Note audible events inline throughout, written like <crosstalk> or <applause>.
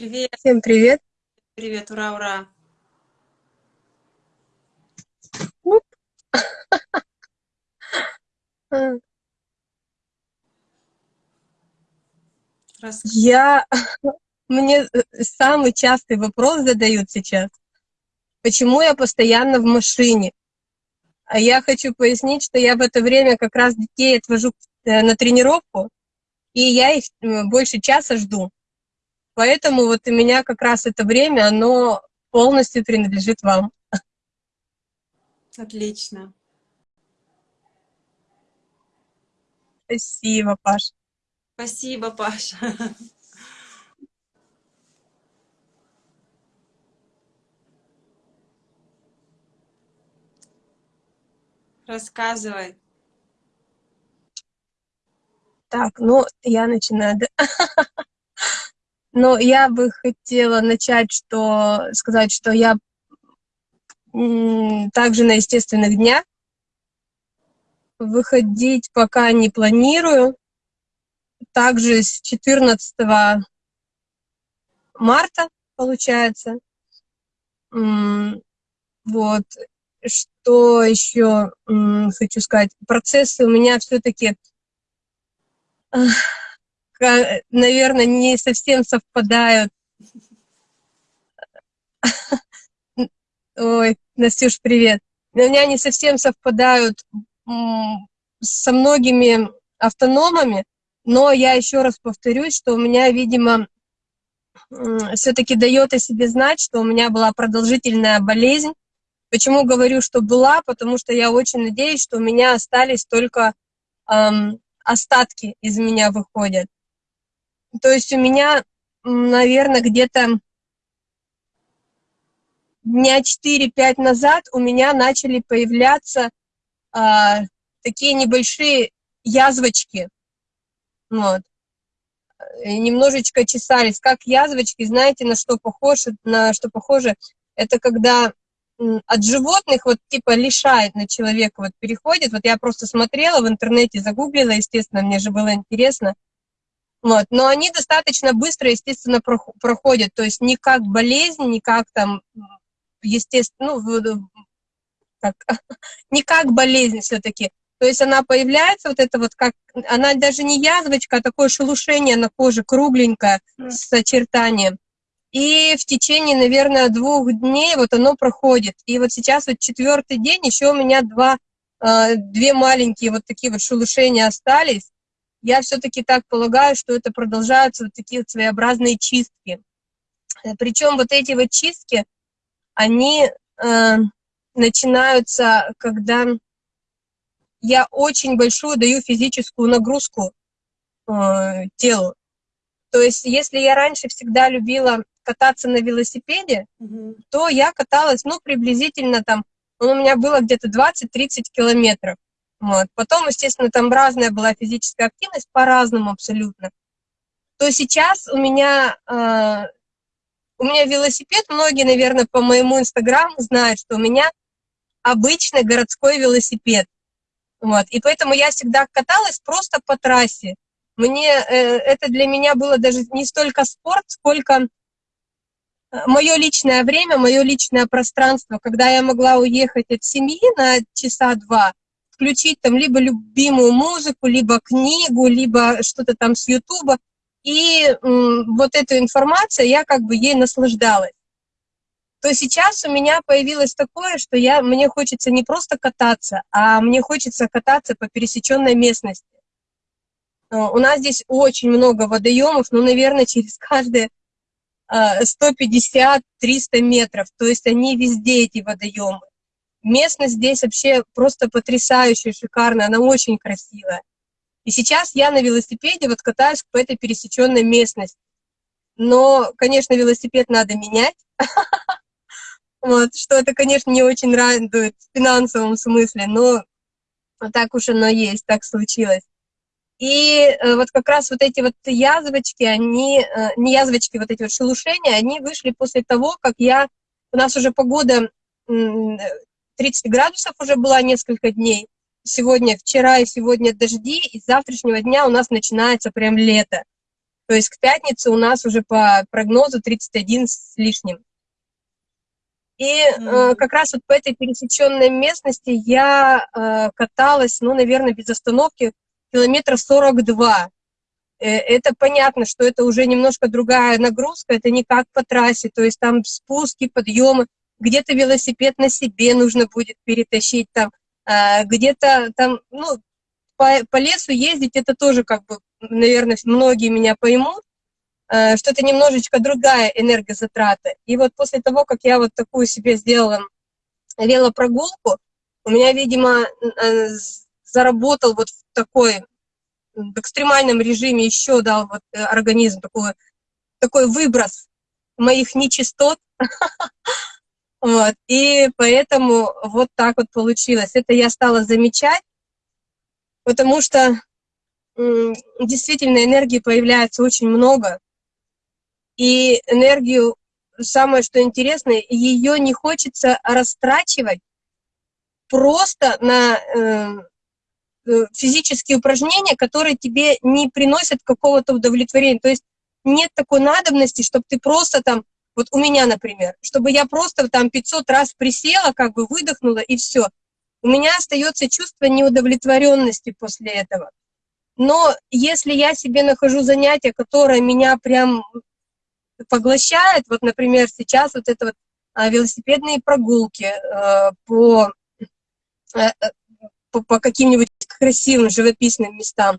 Привет. Всем привет. Привет, ура, ура. <laughs> Рас... Я... <laughs> Мне самый частый вопрос задают сейчас. Почему я постоянно в машине? А я хочу пояснить, что я в это время как раз детей отвожу э, на тренировку, и я их э, больше часа жду. Поэтому вот у меня как раз это время, оно полностью принадлежит вам. Отлично. Спасибо, Паш. Спасибо, Паша. Рассказывай. Так, ну, я начинаю. Да? <laughs> Но я бы хотела начать, что сказать, что я также на естественных днях выходить пока не планирую. Также с 14 марта, получается. Вот. Что еще хочу сказать? Процессы у меня все-таки наверное, не совсем совпадают. Ой, Настюш, привет. У меня не совсем совпадают со многими автономами, но я еще раз повторюсь, что у меня, видимо, все-таки дает о себе знать, что у меня была продолжительная болезнь. Почему говорю, что была? Потому что я очень надеюсь, что у меня остались только эм, остатки из меня выходят. То есть у меня, наверное, где-то дня 4-5 назад у меня начали появляться а, такие небольшие язвочки. Вот. Немножечко чесались. Как язвочки, знаете, на что похоже? На что похоже? Это когда от животных вот типа лишает на человека, вот переходит. Вот я просто смотрела в интернете, загуглила, естественно, мне же было интересно. Вот. Но они достаточно быстро, естественно, проходят. То есть не как болезнь, не как там, естественно, ну, как, <laughs> не как болезнь все-таки. То есть она появляется, вот это вот как, она даже не язвочка, а такое шелушение на коже, кругленькое, с очертанием. И в течение, наверное, двух дней вот оно проходит. И вот сейчас вот четвертый день, еще у меня два, э, две маленькие вот такие вот шелушения остались я все-таки так полагаю, что это продолжаются вот такие вот своеобразные чистки. Э, Причем вот эти вот чистки, они э, начинаются, когда я очень большую даю физическую нагрузку э, телу. То есть если я раньше всегда любила кататься на велосипеде, mm то я каталась, ну, приблизительно там, ну, у меня было где-то 20-30 километров. Вот. Потом, естественно, там разная была физическая активность, по-разному абсолютно. То сейчас у меня, э, у меня велосипед, многие, наверное, по моему инстаграму знают, что у меня обычный городской велосипед. Вот. И поэтому я всегда каталась просто по трассе. Мне, э, это для меня было даже не столько спорт, сколько э, мое личное время, мое личное пространство, когда я могла уехать от семьи на часа два, включить там либо любимую музыку, либо книгу, либо что-то там с Ютуба. И вот эту информацию я как бы ей наслаждалась. То сейчас у меня появилось такое, что я, мне хочется не просто кататься, а мне хочется кататься по пересеченной местности. Э, у нас здесь очень много водоемов, ну, наверное, через каждые 150-300 метров. То есть они везде, эти водоемы. Местность здесь вообще просто потрясающая, шикарная, она очень красивая. И сейчас я на велосипеде вот катаюсь по этой пересеченной местности. Но, конечно, велосипед надо менять. <laughs> Вот, что это, конечно, не очень радует в финансовом смысле, но так уж оно есть, так случилось. И э, вот как раз вот эти вот язвочки, они, э, не язвочки, вот эти вот шелушения, они вышли после того, как я, у нас уже погода 30 градусов уже была несколько дней. Сегодня, вчера и сегодня дожди, и с завтрашнего дня у нас начинается прям лето. То есть к пятнице у нас уже по прогнозу 31 с лишним. И э, как раз вот по этой пересеченной местности я э, каталась, ну, наверное, без остановки километра 42. Э, это понятно, что это уже немножко другая нагрузка, это не как по трассе, то есть там спуски, подъемы, где-то велосипед на себе нужно будет перетащить там, э, где-то там, ну, по, по лесу ездить, это тоже как бы, наверное, многие меня поймут, Э, что это немножечко другая энергозатрата. И вот после того, как я вот такую себе сделала велопрогулку, у меня, видимо, э, заработал вот в такой в экстремальном режиме еще дал вот э, организм такой, такой выброс моих нечистот. <laughs> Вот. И поэтому вот так вот получилось. Это я стала замечать, потому что действительно энергии появляется очень много, и энергию, самое что интересное, ее не хочется растрачивать просто на э, э, физические упражнения, которые тебе не приносят какого-то удовлетворения. То есть нет такой надобности, чтобы ты просто там, вот у меня, например, чтобы я просто там 500 раз присела, как бы выдохнула и все. У меня остается чувство неудовлетворенности после этого. Но если я себе нахожу занятие, которое меня прям поглощает, вот, например, сейчас вот это вот а, велосипедные прогулки э, по, э, э, по, по каким-нибудь красивым живописным местам,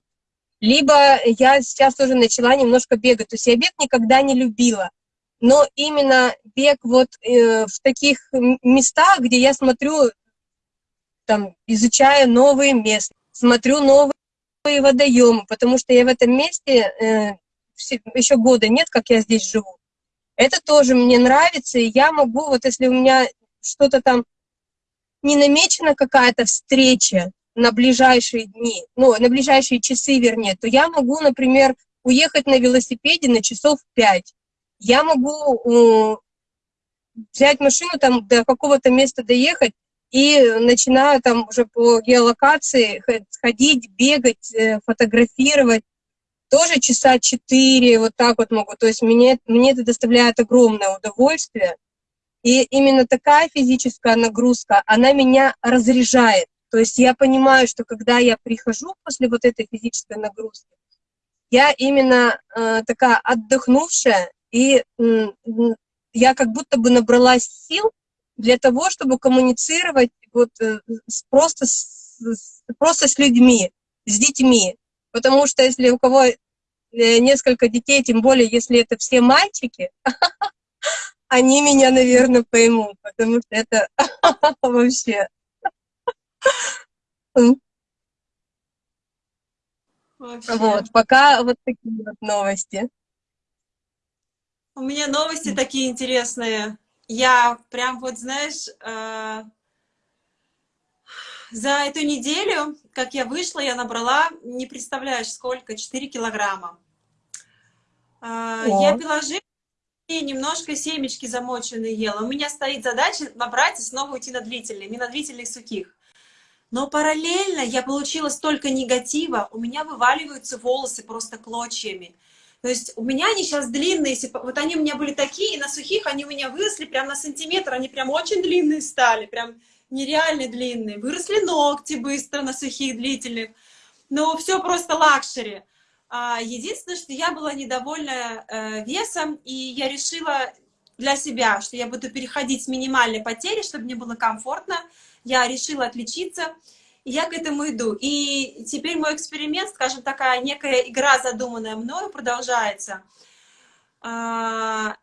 либо я сейчас тоже начала немножко бегать, то есть я бег никогда не любила, но именно бег вот э, в таких местах, где я смотрю, там, изучаю новые места, смотрю новые водоемы, потому что я в этом месте э, еще года нет, как я здесь живу. Это тоже мне нравится, и я могу, вот если у меня что-то там не намечена какая-то встреча на ближайшие дни, ну, на ближайшие часы, вернее, то я могу, например, уехать на велосипеде на часов пять. Я могу взять машину, там до какого-то места доехать, и начинаю там уже по геолокации ходить, бегать, э, фотографировать, тоже часа четыре, вот так вот могу. То есть мне, мне это доставляет огромное удовольствие. И именно такая физическая нагрузка, она меня разряжает. То есть я понимаю, что когда я прихожу после вот этой физической нагрузки, я именно э, такая отдохнувшая, и я как будто бы набралась сил для того, чтобы коммуницировать вот, э, просто, с, просто с людьми, с детьми. Потому что если у кого э, несколько детей, тем более если это все мальчики, <laughs> они меня, наверное, поймут, потому что это <laughs> вообще... Вообще. Вот, пока вот такие вот новости. У меня новости такие интересные. Я прям вот, знаешь, э, за эту неделю, как я вышла, я набрала, не представляешь, сколько, 4 килограмма. Э, я пила и немножко семечки замоченные ела. У меня стоит задача набрать и снова уйти на длительные, не на длительных сухих. Но параллельно я получила столько негатива, у меня вываливаются волосы просто клочьями. То есть у меня они сейчас длинные, вот они у меня были такие, и на сухих они у меня выросли прям на сантиметр, они прям очень длинные стали, прям нереально длинные. Выросли ногти быстро на сухих, длительных. Но все просто luxury. А, единственное, что я была недовольна э, весом, и я решила для себя, что я буду переходить с минимальной потери, чтобы мне было комфортно. Я решила отличиться я к этому иду. И теперь мой эксперимент, скажем, такая некая игра, задуманная мною, продолжается. А,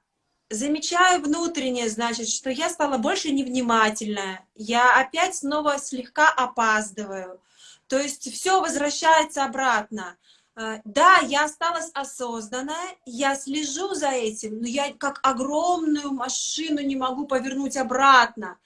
замечаю внутреннее, значит, что я стала больше невнимательная. Я опять снова слегка опаздываю. То есть все возвращается обратно. А, да, я осталась осознанная, я слежу за этим, но я как огромную машину не могу повернуть обратно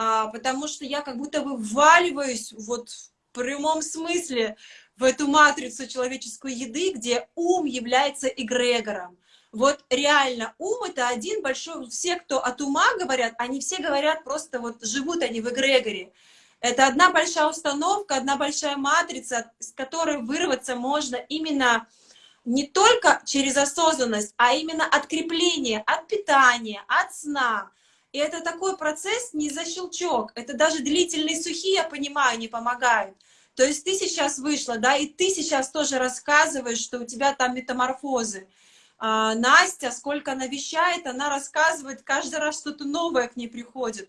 а, потому что я как будто бы вваливаюсь вот в прямом смысле в эту матрицу человеческой еды, где ум является эгрегором. Вот реально ум это один большой, все, кто от ума говорят, они все говорят просто вот живут они в эгрегоре. Это одна большая установка, одна большая матрица, с которой вырваться можно именно не только через осознанность, а именно открепление от питания, от сна. И это такой процесс не за щелчок, это даже длительные сухие, я понимаю, не помогают. То есть ты сейчас вышла, да, и ты сейчас тоже рассказываешь, что у тебя там метаморфозы. А, Настя, сколько она вещает, она рассказывает, каждый раз что-то новое к ней приходит.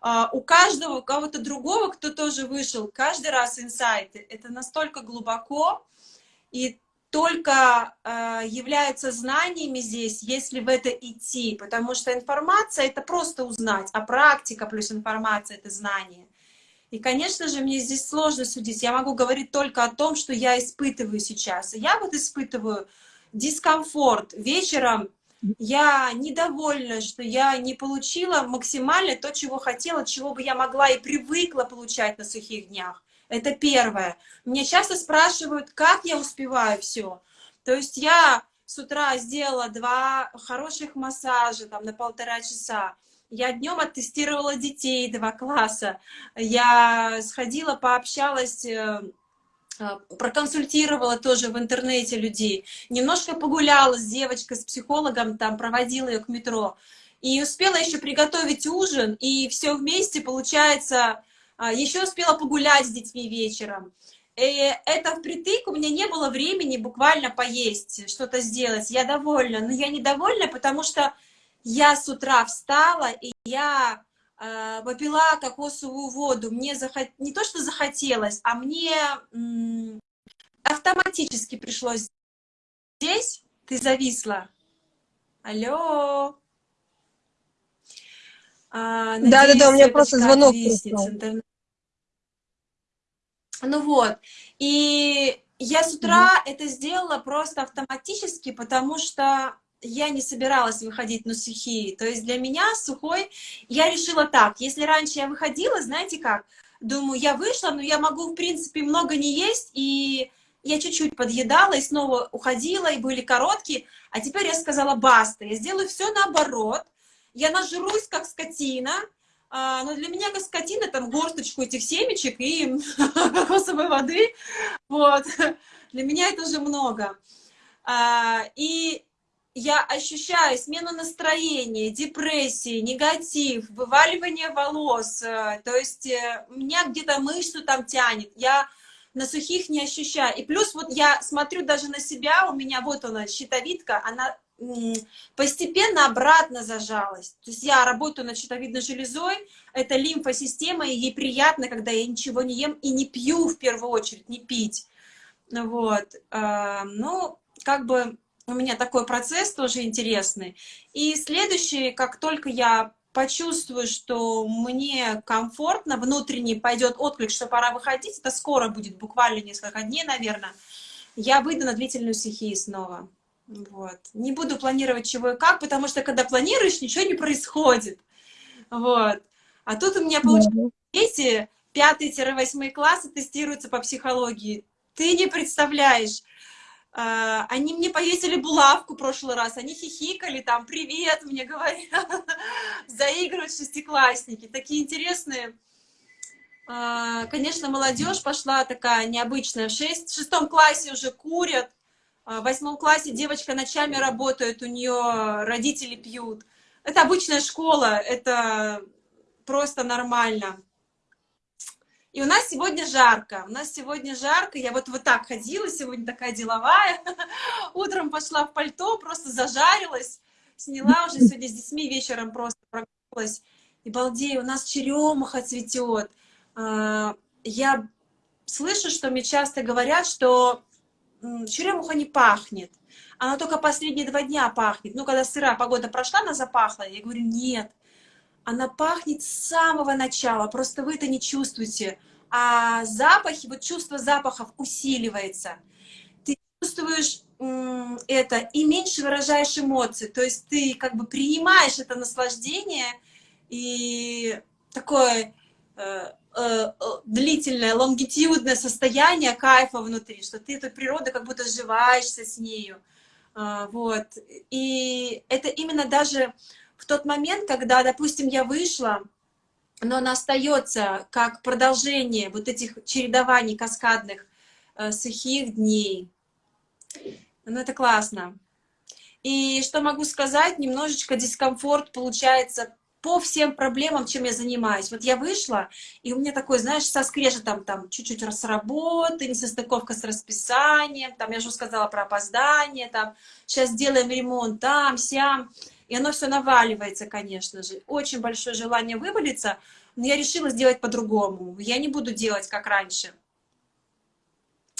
А, у каждого, у кого-то другого, кто тоже вышел, каждый раз инсайты. Это настолько глубоко, и только э, являются знаниями здесь, если в это идти, потому что информация — это просто узнать, а практика плюс информация — это знание. И, конечно же, мне здесь сложно судить. Я могу говорить только о том, что я испытываю сейчас. Я вот испытываю дискомфорт. Вечером я недовольна, что я не получила максимально то, чего хотела, чего бы я могла и привыкла получать на сухих днях. Это первое. Меня часто спрашивают, как я успеваю все. То есть я с утра сделала два хороших массажа там, на полтора часа. Я днем оттестировала детей два класса. Я сходила, пообщалась э, э, проконсультировала тоже в интернете людей, немножко погуляла с девочкой, с психологом, там проводила ее к метро, и успела еще приготовить ужин, и все вместе, получается, еще успела погулять с детьми вечером. И это впритык, у меня не было времени буквально поесть, что-то сделать. Я довольна, но я недовольна, потому что я с утра встала, и я э, попила кокосовую воду. Мне захот... не то, что захотелось, а мне автоматически пришлось здесь. Ты зависла. Алло. Да-да-да, у меня просто звонок пришел. Ну вот, и я с утра mm -hmm. это сделала просто автоматически, потому что я не собиралась выходить на сухие. То есть для меня сухой, я решила так, если раньше я выходила, знаете как, думаю, я вышла, но я могу, в принципе, много не есть, и я чуть-чуть подъедала и снова уходила, и были короткие, а теперь я сказала, баста, я сделаю все наоборот, я нажрусь, как скотина, а, но для меня как скотина, там горсточку этих семечек и <laughs> кокосовой воды, вот, для меня это уже много. А, и я ощущаю смену настроения, депрессии, негатив, вываливание волос, э, то есть э, меня где-то мышцу там тянет, я на сухих не ощущаю. И плюс вот я смотрю даже на себя, у меня вот она, щитовидка, она постепенно обратно зажалась. То есть я работаю над щитовидной железой, это лимфосистема, и ей приятно, когда я ничего не ем и не пью в первую очередь, не пить. Вот. А, ну, как бы у меня такой процесс тоже интересный. И следующий, как только я почувствую, что мне комфортно, внутренний пойдет отклик, что пора выходить, это скоро будет, буквально несколько дней, наверное, я выйду на длительную стихию снова. Вот. Не буду планировать чего и как, потому что когда планируешь, ничего не происходит. Вот. А тут у меня получается дети 5-8 классы тестируются по психологии. Ты не представляешь. А, они мне повесили булавку в прошлый раз, они хихикали, там, привет, мне говорят, <laughs> заигрывают шестиклассники, такие интересные. А, конечно, молодежь пошла такая необычная, в, шесть, в шестом классе уже курят, в восьмом классе девочка ночами работает, у нее родители пьют. Это обычная школа, это просто нормально. И у нас сегодня жарко, у нас сегодня жарко, я вот вот так ходила, сегодня такая деловая, <laughs> утром пошла в пальто, просто зажарилась, сняла уже сегодня с детьми вечером просто прогулялась, и балдею, у нас черемуха цветет. А, я слышу, что мне часто говорят, что черемуха не пахнет. Она только последние два дня пахнет. Ну, когда сырая погода прошла, она запахла. Я говорю, нет. Она пахнет с самого начала, просто вы это не чувствуете. А запахи, вот чувство запахов усиливается. Ты чувствуешь это и меньше выражаешь эмоции. То есть ты как бы принимаешь это наслаждение и такое э, длительное, лонгитюдное состояние кайфа внутри, что ты эту природу как будто сживаешься с нею. А, вот. И это именно даже в тот момент, когда, допустим, я вышла, но она остается как продолжение вот этих чередований каскадных э, сухих дней. Ну, это классно. И что могу сказать, немножечко дискомфорт получается по всем проблемам, чем я занимаюсь. Вот я вышла, и у меня такой, знаешь, со скрежетом там чуть-чуть с работы, несостыковка с расписанием, там я уже сказала про опоздание, там сейчас делаем ремонт там, сям, и оно все наваливается, конечно же. Очень большое желание вывалиться, но я решила сделать по-другому. Я не буду делать, как раньше.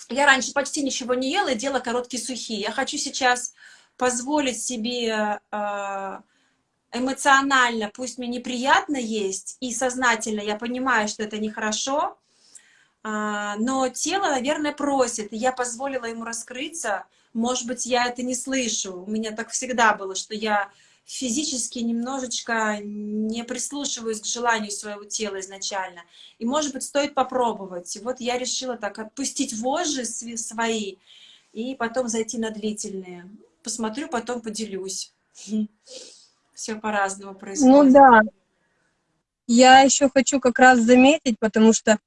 Я раньше почти ничего не ела и делала короткие сухие. Я хочу сейчас позволить себе э, эмоционально, пусть мне неприятно есть, и сознательно я понимаю, что это нехорошо, а, но тело, наверное, просит, и я позволила ему раскрыться. Может быть, я это не слышу. У меня так всегда было, что я физически немножечко не прислушиваюсь к желанию своего тела изначально. И, может быть, стоит попробовать. И вот я решила так отпустить вожжи свои и потом зайти на длительные. Посмотрю, потом поделюсь. <laughs> все по-разному ну происходит. Ну да. Я еще хочу как раз заметить, потому что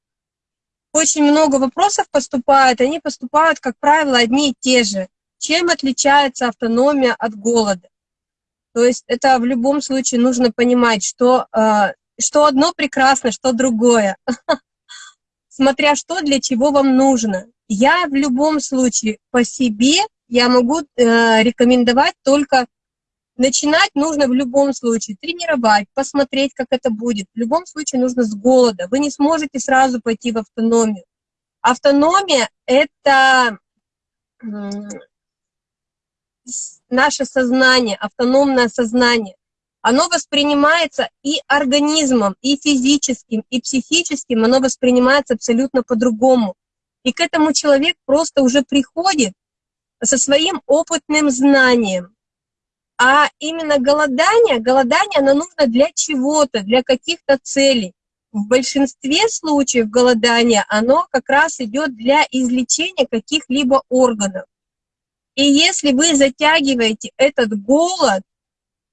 очень много вопросов поступает, они поступают, как правило, одни и те же. Чем отличается автономия от голода? То есть это в любом случае нужно понимать, что, э, что одно прекрасно, что другое. <laughs> Смотря что, для чего вам нужно. Я в любом случае по себе, я могу э, рекомендовать только Начинать нужно в любом случае, тренировать, посмотреть, как это будет. В любом случае нужно с голода. Вы не сможете сразу пойти в автономию. Автономия — это наше сознание, автономное сознание. Оно воспринимается и организмом, и физическим, и психическим, оно воспринимается абсолютно по-другому. И к этому человек просто уже приходит со своим опытным знанием. А именно голодание, голодание, оно нужно для чего-то, для каких-то целей. В большинстве случаев голодания оно как раз идет для излечения каких-либо органов. И если вы затягиваете этот голод,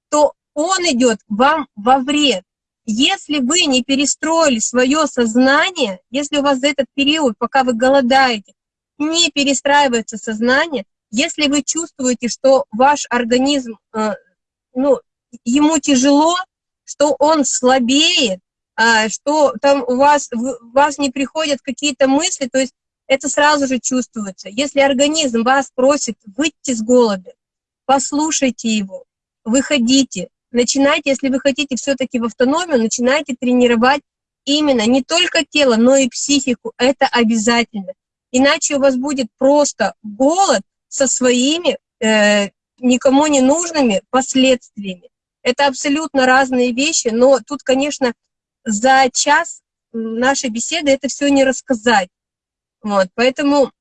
то он идет вам во вред. Если вы не перестроили свое сознание, если у вас за этот период, пока вы голодаете, не перестраивается сознание, если вы чувствуете, что ваш организм, э, ну, ему тяжело, что он слабеет, а, что там у вас, у вас не приходят какие-то мысли, то есть это сразу же чувствуется. Если организм вас просит выйти с голода, послушайте его, выходите, начинайте, если вы хотите все-таки в автономию, начинайте тренировать именно не только тело, но и психику, это обязательно. Иначе у вас будет просто голод, со своими э, никому не нужными последствиями. Это абсолютно разные вещи, но тут, конечно, за час нашей беседы это все не рассказать. Вот, поэтому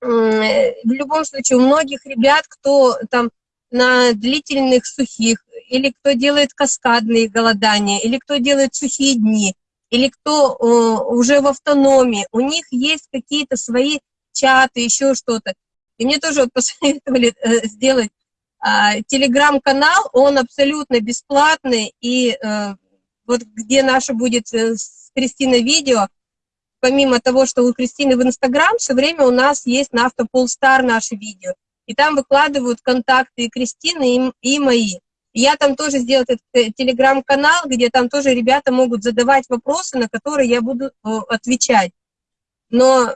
э, в любом случае у многих ребят, кто там на длительных сухих, или кто делает каскадные голодания, или кто делает сухие дни, или кто э, уже в автономии, у них есть какие-то свои чаты, еще что-то. И мне тоже вот <laughs> посоветовали э, сделать э, телеграм-канал, он абсолютно бесплатный, и э, вот где наше будет э, с Кристиной видео, помимо того, что у Кристины в Инстаграм, все время у нас есть на Автополстар наши видео. И там выкладывают контакты и Кристины, и, и мои. я там тоже сделал этот э, телеграм-канал, где там тоже ребята могут задавать вопросы, на которые я буду э, отвечать. Но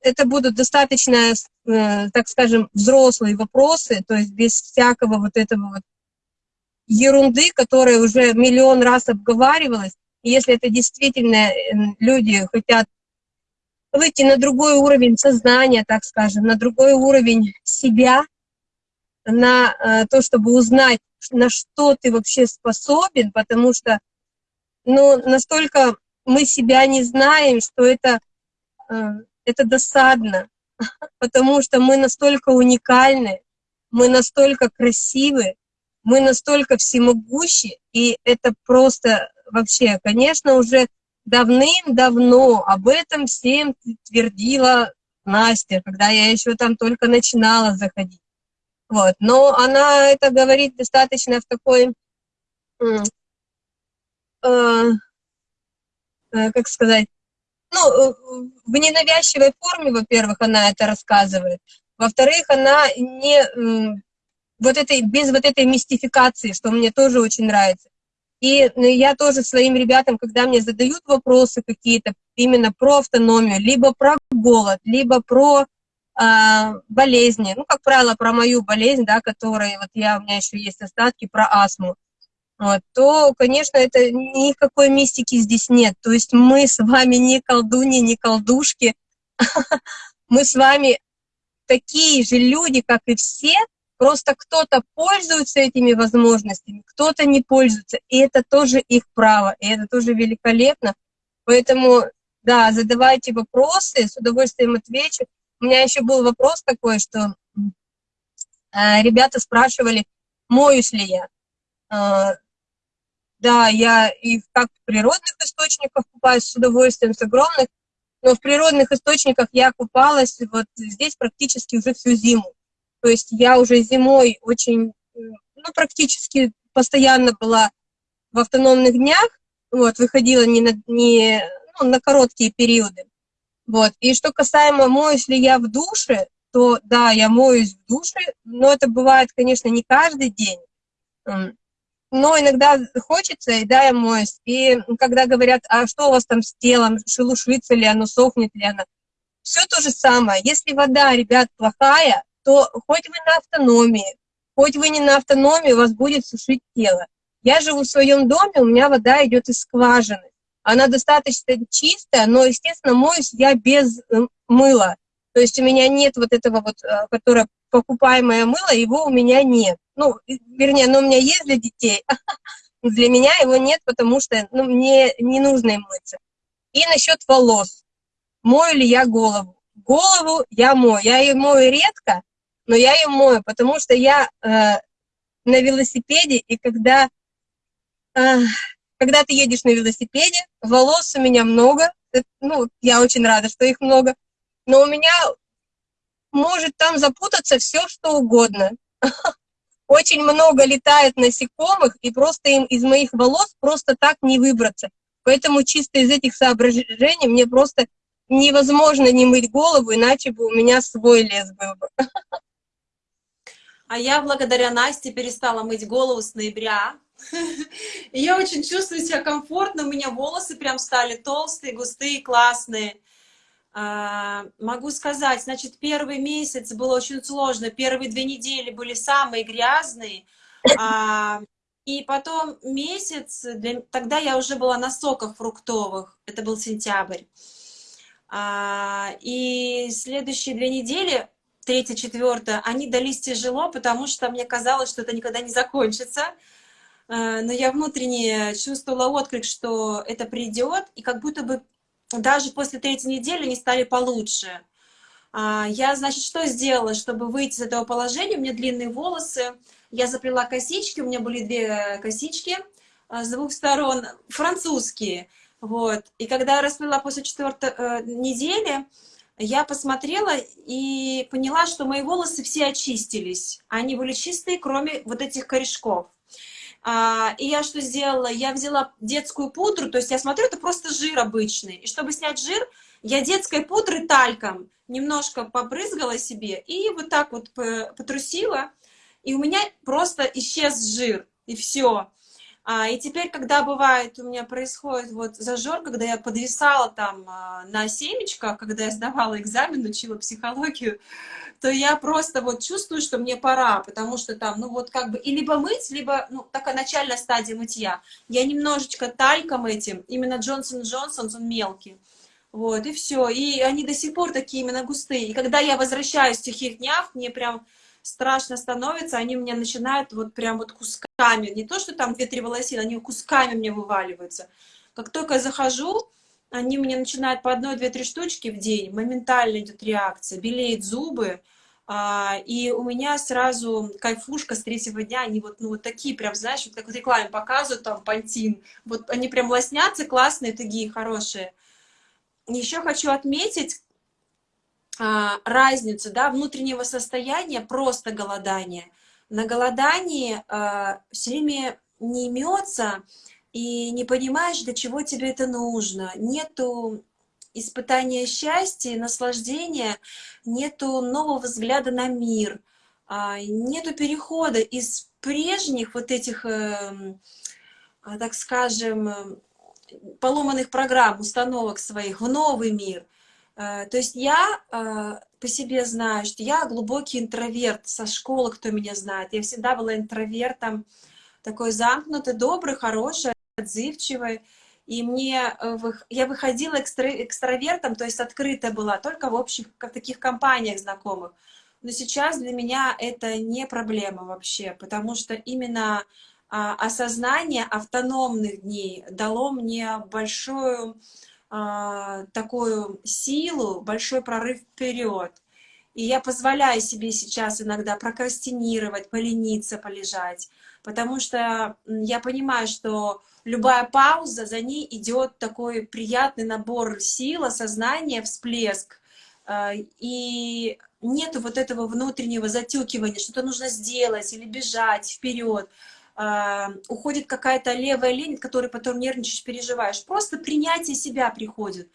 это будут достаточно, э, так скажем, взрослые вопросы, то есть без всякого вот этого вот ерунды, которая уже миллион раз обговаривалась. И если это действительно э, люди хотят выйти на другой уровень сознания, так скажем, на другой уровень себя, на э, то, чтобы узнать, на что ты вообще способен, потому что ну, настолько мы себя не знаем, что это это досадно, потому что мы настолько уникальны, мы настолько красивы, мы настолько всемогущи, и это просто вообще, конечно, уже давным-давно об этом всем твердила Настя, когда я еще там только начинала заходить. Вот. Но она это говорит достаточно в такой, э, э, как сказать, ну, э, в ненавязчивой форме, во-первых, она это рассказывает, Во-вторых, она не вот этой, без вот этой мистификации, что мне тоже очень нравится. И ну, я тоже своим ребятам, когда мне задают вопросы какие-то именно про автономию, либо про голод, либо про э, болезни, ну, как правило, про мою болезнь, да, которая, вот я, у меня еще есть остатки, про астму, то, конечно, это никакой мистики здесь нет. То есть мы с вами не колдуни, не колдушки, <laughs> мы с вами такие же люди, как и все, Просто кто-то пользуется этими возможностями, кто-то не пользуется, и это тоже их право, и это тоже великолепно. Поэтому, да, задавайте вопросы, с удовольствием отвечу. У меня еще был вопрос такой, что э, ребята спрашивали, моюсь ли я. Да, я и как в природных источниках купаюсь с удовольствием, с огромных, но в природных источниках я купалась вот здесь практически уже всю зиму. То есть я уже зимой очень, ну, практически постоянно была в автономных днях, вот, выходила не на, не, ну, на короткие периоды. Вот. И что касаемо, моюсь ли я в душе, то да, я моюсь в душе, но это бывает, конечно, не каждый день. Но иногда хочется, и да, я моюсь. И когда говорят, а что у вас там с телом, шелушится ли оно, сохнет ли оно, все то же самое. Если вода, ребят, плохая, то хоть вы на автономии, хоть вы не на автономии, у вас будет сушить тело. Я живу в своем доме, у меня вода идет из скважины. Она достаточно чистая, но, естественно, моюсь я без э, мыла. То есть у меня нет вот этого вот, э, которое покупаемое мыло, его у меня нет. Ну, вернее, оно у меня есть для детей, <laughs> для меня его нет, потому что ну, мне не нужно им мыться. И насчет волос. Мою ли я голову? Голову я мою. Я ее мою редко, но я ее мою, потому что я э, на велосипеде, и когда, э, когда ты едешь на велосипеде, волос у меня много, э, ну, я очень рада, что их много, но у меня может там запутаться все, что угодно. <laughs> Очень много летает насекомых, и просто им из моих волос просто так не выбраться. Поэтому чисто из этих соображений мне просто невозможно не мыть голову, иначе бы у меня свой лес был бы. <laughs> А я благодаря Насте перестала мыть голову с ноября. <laughs> Я очень чувствую себя комфортно, у меня волосы прям стали толстые, густые, классные. А, могу сказать, значит, первый месяц было очень сложно, первые две недели были самые грязные, а, и потом месяц, тогда я уже была на соках фруктовых, это был сентябрь. А, и следующие две недели третье, четвертое, они дались тяжело, потому что мне казалось, что это никогда не закончится. Но я внутренне чувствовала отклик, что это придет, и как будто бы даже после третьей недели они стали получше. А, я, значит, что сделала, чтобы выйти из этого положения? У меня длинные волосы, я заплела косички, у меня были две косички э, с двух сторон, французские. Вот. И когда я расплела после четвертой э, недели, я посмотрела и поняла, что мои волосы все очистились. Они были чистые, кроме вот этих корешков. А, и я что сделала? Я взяла детскую пудру, то есть я смотрю, это просто жир обычный. И чтобы снять жир, я детской пудрой тальком немножко побрызгала себе и вот так вот потрусила. И у меня просто исчез жир, и все. А, и теперь, когда бывает, у меня происходит вот зажор, когда я подвисала там а, на семечках, когда я сдавала экзамен, учила психологию, то я просто вот чувствую, что мне пора, потому что там, ну вот как бы, и либо мыть, либо, ну, такая начальная стадия мытья. Я немножечко тальком этим, именно Джонсон Джонсон, он мелкий. Вот, и все. И они до сих пор такие именно густые. И когда я возвращаюсь в тихих днях, мне прям страшно становится, они меня начинают вот прям вот кусками, не то, что там 2-3 волосины, они кусками мне вываливаются. Как только я захожу, они мне начинают по одной, две, три штучки в день, моментально идет реакция, белеют зубы, а, и у меня сразу кайфушка с третьего дня, они вот, ну, вот такие прям, знаешь, вот как в рекламе показывают, там, пантин, вот они прям лоснятся, классные, такие, хорошие. Еще хочу отметить, разницу да, внутреннего состояния, просто голодания. На голодании а, все время не имется и не понимаешь, для чего тебе это нужно. Нету испытания счастья, наслаждения, нету нового взгляда на мир, а, нету перехода из прежних вот этих, эм, а, так скажем, поломанных программ, установок своих в новый мир. Э, то есть я э, по себе знаю, что я глубокий интроверт со школы, кто меня знает. Я всегда была интровертом, такой замкнутый, добрый, хороший, отзывчивый. И мне, э, я выходила экстра, экстравертом, то есть открытая была, только в общих, в таких компаниях знакомых. Но сейчас для меня это не проблема вообще, потому что именно а, осознание автономных дней дало мне большую а, такую силу, большой прорыв вперед. И я позволяю себе сейчас иногда прокрастинировать, полениться, полежать, потому что я понимаю, что любая пауза, за ней идет такой приятный набор сил, осознания, всплеск. А, и нету вот этого внутреннего затюкивания, что-то нужно сделать или бежать вперед. А, уходит какая-то левая лень, от которой потом нервничаешь, переживаешь. Просто принятие себя приходит.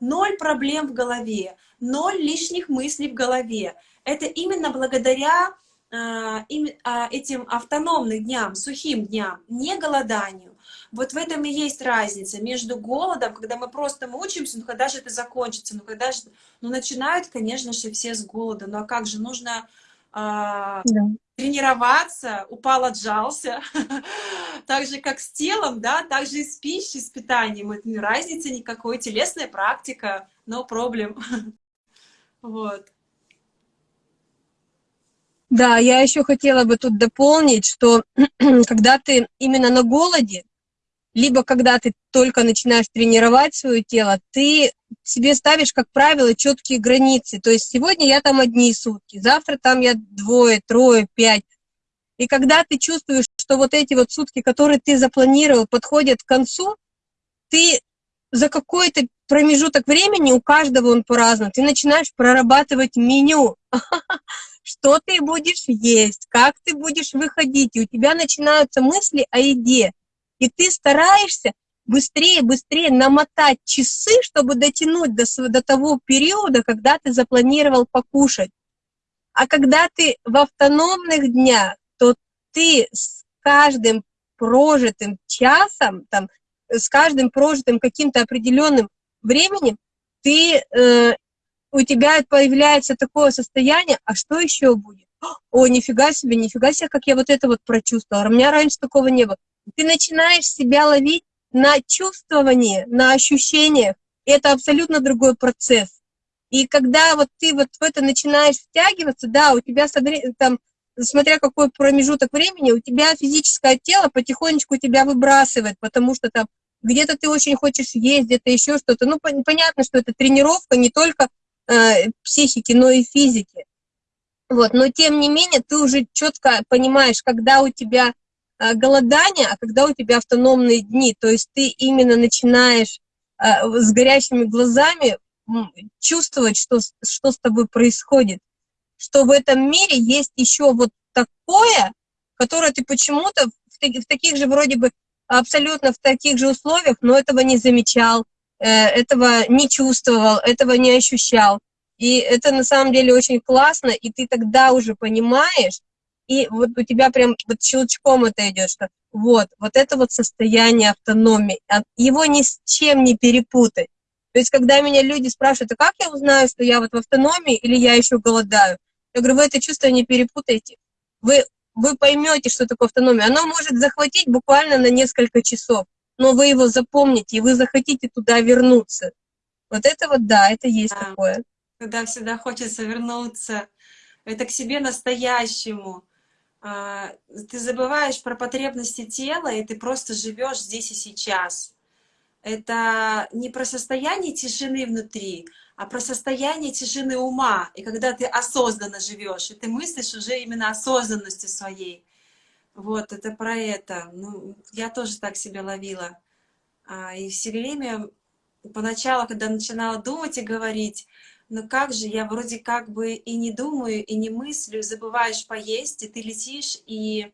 Ноль проблем в голове, ноль лишних мыслей в голове. Это именно благодаря а, этим автономным дням, сухим дням, не голоданию. Вот в этом и есть разница между голодом, когда мы просто мучаемся, ну когда же это закончится, ну когда же... Ну начинают, конечно же, все с голода, ну а как же, нужно да. тренироваться, упал, отжался, <laughs> так же, как с телом, да, так же и с пищей, с питанием, это не разницы никакой, телесная практика, no problem, <laughs> вот. Да, я еще хотела бы тут дополнить, что <clears throat> когда ты именно на голоде, либо когда ты только начинаешь тренировать свое тело, ты себе ставишь, как правило, четкие границы. То есть сегодня я там одни сутки, завтра там я двое, трое, пять. И когда ты чувствуешь, что вот эти вот сутки, которые ты запланировал, подходят к концу, ты за какой-то промежуток времени, у каждого он по-разному, ты начинаешь прорабатывать меню, <laughs> что ты будешь есть, как ты будешь выходить, и у тебя начинаются мысли о еде. И ты стараешься быстрее, быстрее намотать часы, чтобы дотянуть до, до того периода, когда ты запланировал покушать. А когда ты в автономных днях, то ты с каждым прожитым часом, там, с каждым прожитым каким-то определенным временем, ты, э, у тебя появляется такое состояние, а что еще будет? О, нифига себе, нифига себе, как я вот это вот прочувствовала. У меня раньше такого не было ты начинаешь себя ловить на чувствовании, на ощущениях. Это абсолютно другой процесс. И когда вот ты вот в это начинаешь втягиваться, да, у тебя там, смотря какой промежуток времени, у тебя физическое тело потихонечку тебя выбрасывает, потому что там где-то ты очень хочешь есть, где-то еще что-то. Ну, понятно, что это тренировка не только э, психики, но и физики. Вот, но тем не менее ты уже четко понимаешь, когда у тебя голодание, а когда у тебя автономные дни, то есть ты именно начинаешь э, с горящими глазами чувствовать, что, что с тобой происходит, что в этом мире есть еще вот такое, которое ты почему-то в, в таких же вроде бы абсолютно в таких же условиях, но этого не замечал, э, этого не чувствовал, этого не ощущал. И это на самом деле очень классно, и ты тогда уже понимаешь, и вот у тебя прям вот щелчком это идет, что вот, вот это вот состояние автономии, а его ни с чем не перепутать. То есть, когда меня люди спрашивают, а как я узнаю, что я вот в автономии или я еще голодаю? Я говорю, вы это чувство не перепутайте. Вы, вы поймете, что такое автономия. Оно может захватить буквально на несколько часов, но вы его запомните, и вы захотите туда вернуться. Вот это вот, да, это есть да. такое. Когда всегда хочется вернуться, это к себе настоящему. А, ты забываешь про потребности тела, и ты просто живешь здесь и сейчас. Это не про состояние тишины внутри, а про состояние тишины ума. И когда ты осознанно живешь, и ты мыслишь уже именно осознанностью своей. Вот, это про это. Ну, я тоже так себя ловила. А, и все время, поначалу, когда начинала думать и говорить, но как же, я вроде как бы и не думаю, и не мыслю, забываешь поесть, и ты летишь, и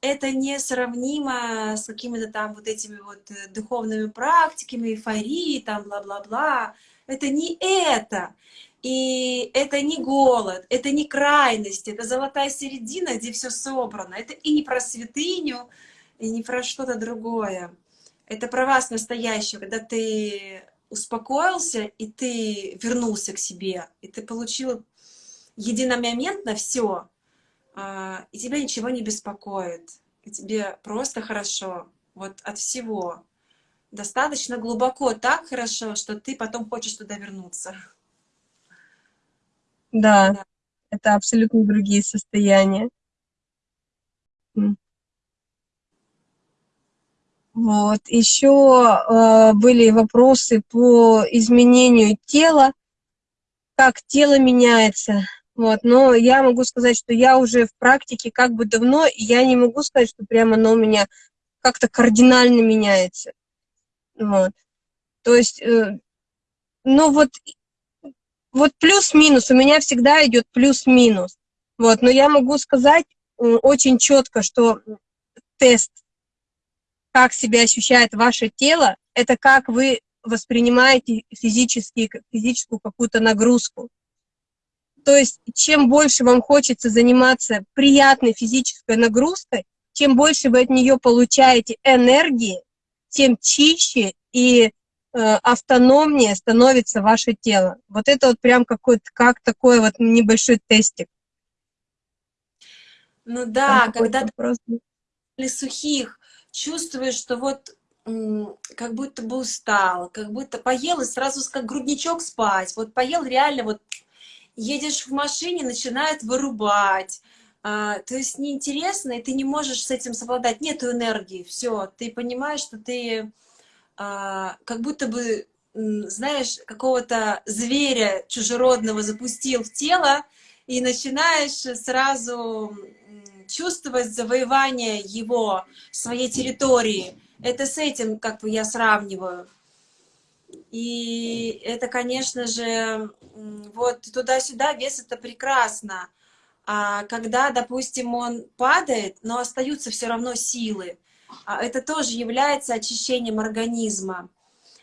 это несравнимо с какими-то там вот этими вот э, духовными практиками, эйфорией, там бла-бла-бла. Это не это. И это не голод, это не крайность, это золотая середина, где все собрано. Это и не про святыню, и не про что-то другое. Это про вас настоящего, когда ты успокоился, и ты вернулся к себе, и ты получил единомоментно все, а, и тебя ничего не беспокоит, и тебе просто хорошо, вот от всего. Достаточно глубоко, так хорошо, что ты потом хочешь туда вернуться. Да, да. это абсолютно другие состояния. Вот. Еще э, были вопросы по изменению тела, как тело меняется. Вот. Но я могу сказать, что я уже в практике как бы давно, и я не могу сказать, что прямо оно у меня как-то кардинально меняется. Вот. То есть, э, ну вот, вот плюс-минус, у меня всегда идет плюс-минус. Вот. Но я могу сказать э, очень четко, что тест как себя ощущает ваше тело, это как вы воспринимаете физически, физическую какую-то нагрузку. То есть, чем больше вам хочется заниматься приятной физической нагрузкой, чем больше вы от нее получаете энергии, тем чище и э, автономнее становится ваше тело. Вот это вот прям какой-то, как такой вот небольшой тестик. Ну да, когда для сухих чувствуешь, что вот как будто бы устал, как будто поел и сразу как грудничок спать. Вот поел реально, вот едешь в машине, начинает вырубать. А, то есть неинтересно, и ты не можешь с этим совладать. Нету энергии, все. Ты понимаешь, что ты а, как будто бы, знаешь, какого-то зверя чужеродного запустил в тело, и начинаешь сразу чувствовать завоевание его, своей территории. Это с этим, как бы, я сравниваю. И это, конечно же, вот туда-сюда вес это прекрасно. А когда, допустим, он падает, но остаются все равно силы, а это тоже является очищением организма.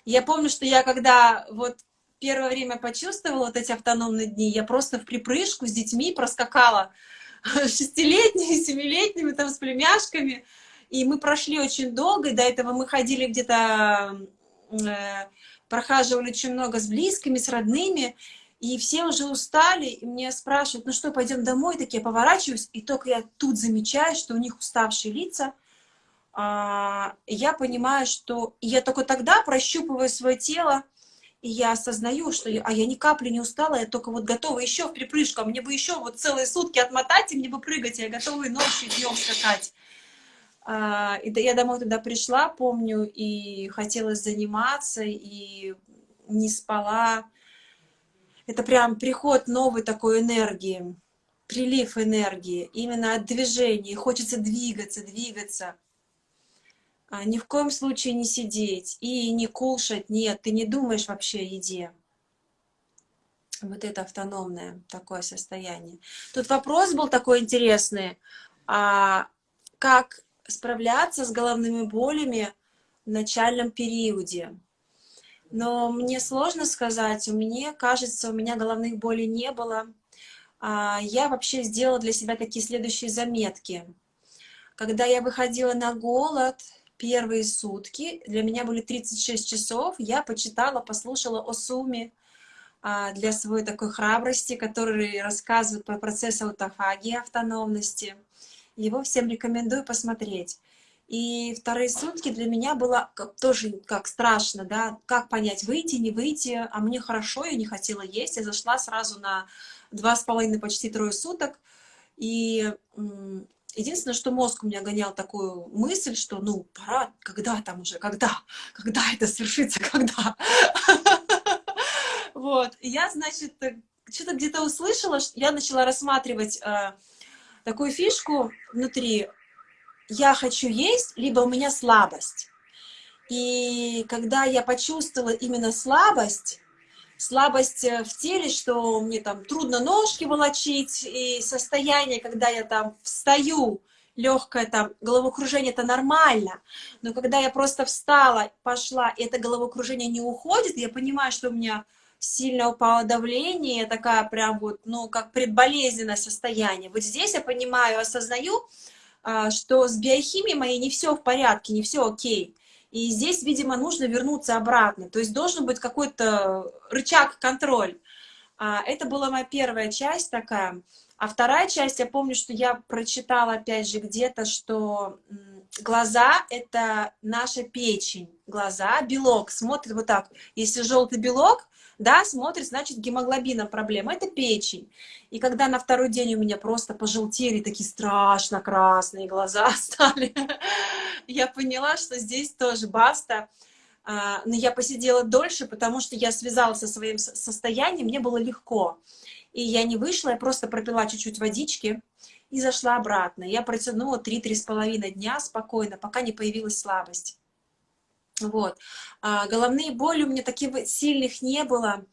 Я помню, что я когда вот первое время почувствовала вот эти автономные дни, я просто в припрыжку с детьми проскакала <laughs> шестилетними, семилетними, там, с племяшками. И мы прошли очень долго, и до этого мы ходили где-то, э, прохаживали очень много с близкими, с родными, и все уже устали, и мне спрашивают, ну что, пойдем домой? Так я поворачиваюсь, и только я тут замечаю, что у них уставшие лица, а, я понимаю, что я только тогда прощупываю свое тело, и я осознаю, что я, а я ни капли не устала, я только вот готова еще в припрыжку, а мне бы еще вот целые сутки отмотать, и мне бы прыгать, я готова и ночью, и днем скакать. А, и я домой туда пришла, помню, и хотела заниматься, и не спала. Это прям приход новой такой энергии, прилив энергии, именно от движения. Хочется двигаться, двигаться. А, ни в коем случае не сидеть и не кушать, нет, ты не думаешь вообще о еде. Вот это автономное такое состояние. Тут вопрос был такой интересный, а как справляться с головными болями в начальном периоде. Но мне сложно сказать, у меня, кажется, у меня головных болей не было. А, я вообще сделала для себя такие следующие заметки. Когда я выходила на голод, первые сутки, для меня были 36 часов, я почитала, послушала о сумме а, для своей такой храбрости, который рассказывает про процесс аутофагии, автономности. Его всем рекомендую посмотреть. И вторые сутки для меня было тоже как страшно, да, как понять, выйти, не выйти, а мне хорошо, я не хотела есть, я зашла сразу на два с половиной, почти трое суток, и Единственное, что мозг у меня гонял такую мысль, что ну пора, когда там уже, когда, <laughs> когда это свершится, <laughs> когда. Вот, я, значит, что-то где-то услышала, я начала рассматривать э, такую фишку внутри. Я хочу есть, либо у меня слабость. И когда я почувствовала именно слабость, слабость э, в теле, что мне там трудно ножки волочить, и состояние, когда я там встаю, легкое там головокружение, это нормально, но когда я просто встала, пошла, и это головокружение не уходит, я понимаю, что у меня сильно упало давление, такая прям вот, ну, как предболезненное состояние. Вот здесь я понимаю, осознаю, а, что с биохимией моей не все в порядке, не все окей. И здесь, видимо, нужно вернуться обратно. То есть должен быть какой-то рычаг контроль. А, это была моя первая часть такая. А вторая часть, я помню, что я прочитала, опять же, где-то, что глаза — это наша печень. Глаза, белок, смотрит вот так. Если желтый белок, да, смотрит, значит, гемоглобином проблема. Это печень. И когда на второй день у меня просто пожелтели, такие страшно красные глаза <laughs> стали, я поняла, что здесь тоже баста. А, но я посидела дольше, потому что я связалась со своим состоянием, мне было легко. И я не вышла, я просто пропила чуть-чуть водички и зашла обратно. Я протянула 3-3,5 дня спокойно, пока не появилась слабость. Вот. А, головные боли у меня таких сильных не было.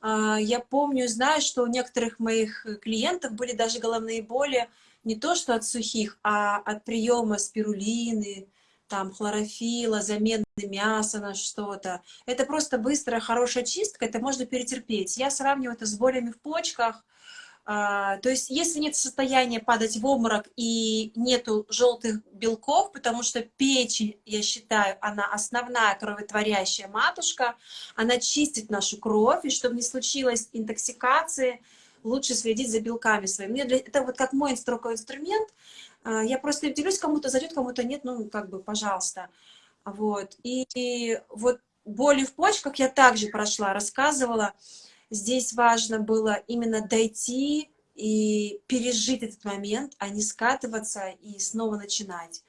А, я помню, знаю, что у некоторых моих клиентов были даже головные боли не то что от сухих, а от приема спирулины, там, хлорофила, замены мяса на что-то. Это просто быстрая, хорошая чистка, это можно перетерпеть. Я сравниваю это с болями в почках, то есть, если нет состояния падать в обморок и нету желтых белков, потому что печень, я считаю, она основная кроветворящая матушка, она чистит нашу кровь, и чтобы не случилось интоксикации, лучше следить за белками своими. Это вот как мой инструмент, а, я просто делюсь, кому-то зайдет, кому-то нет, ну, как бы, пожалуйста. Вот. И, и вот боли в почках я также прошла, рассказывала, здесь важно было именно дойти и пережить этот момент, а не скатываться и снова начинать.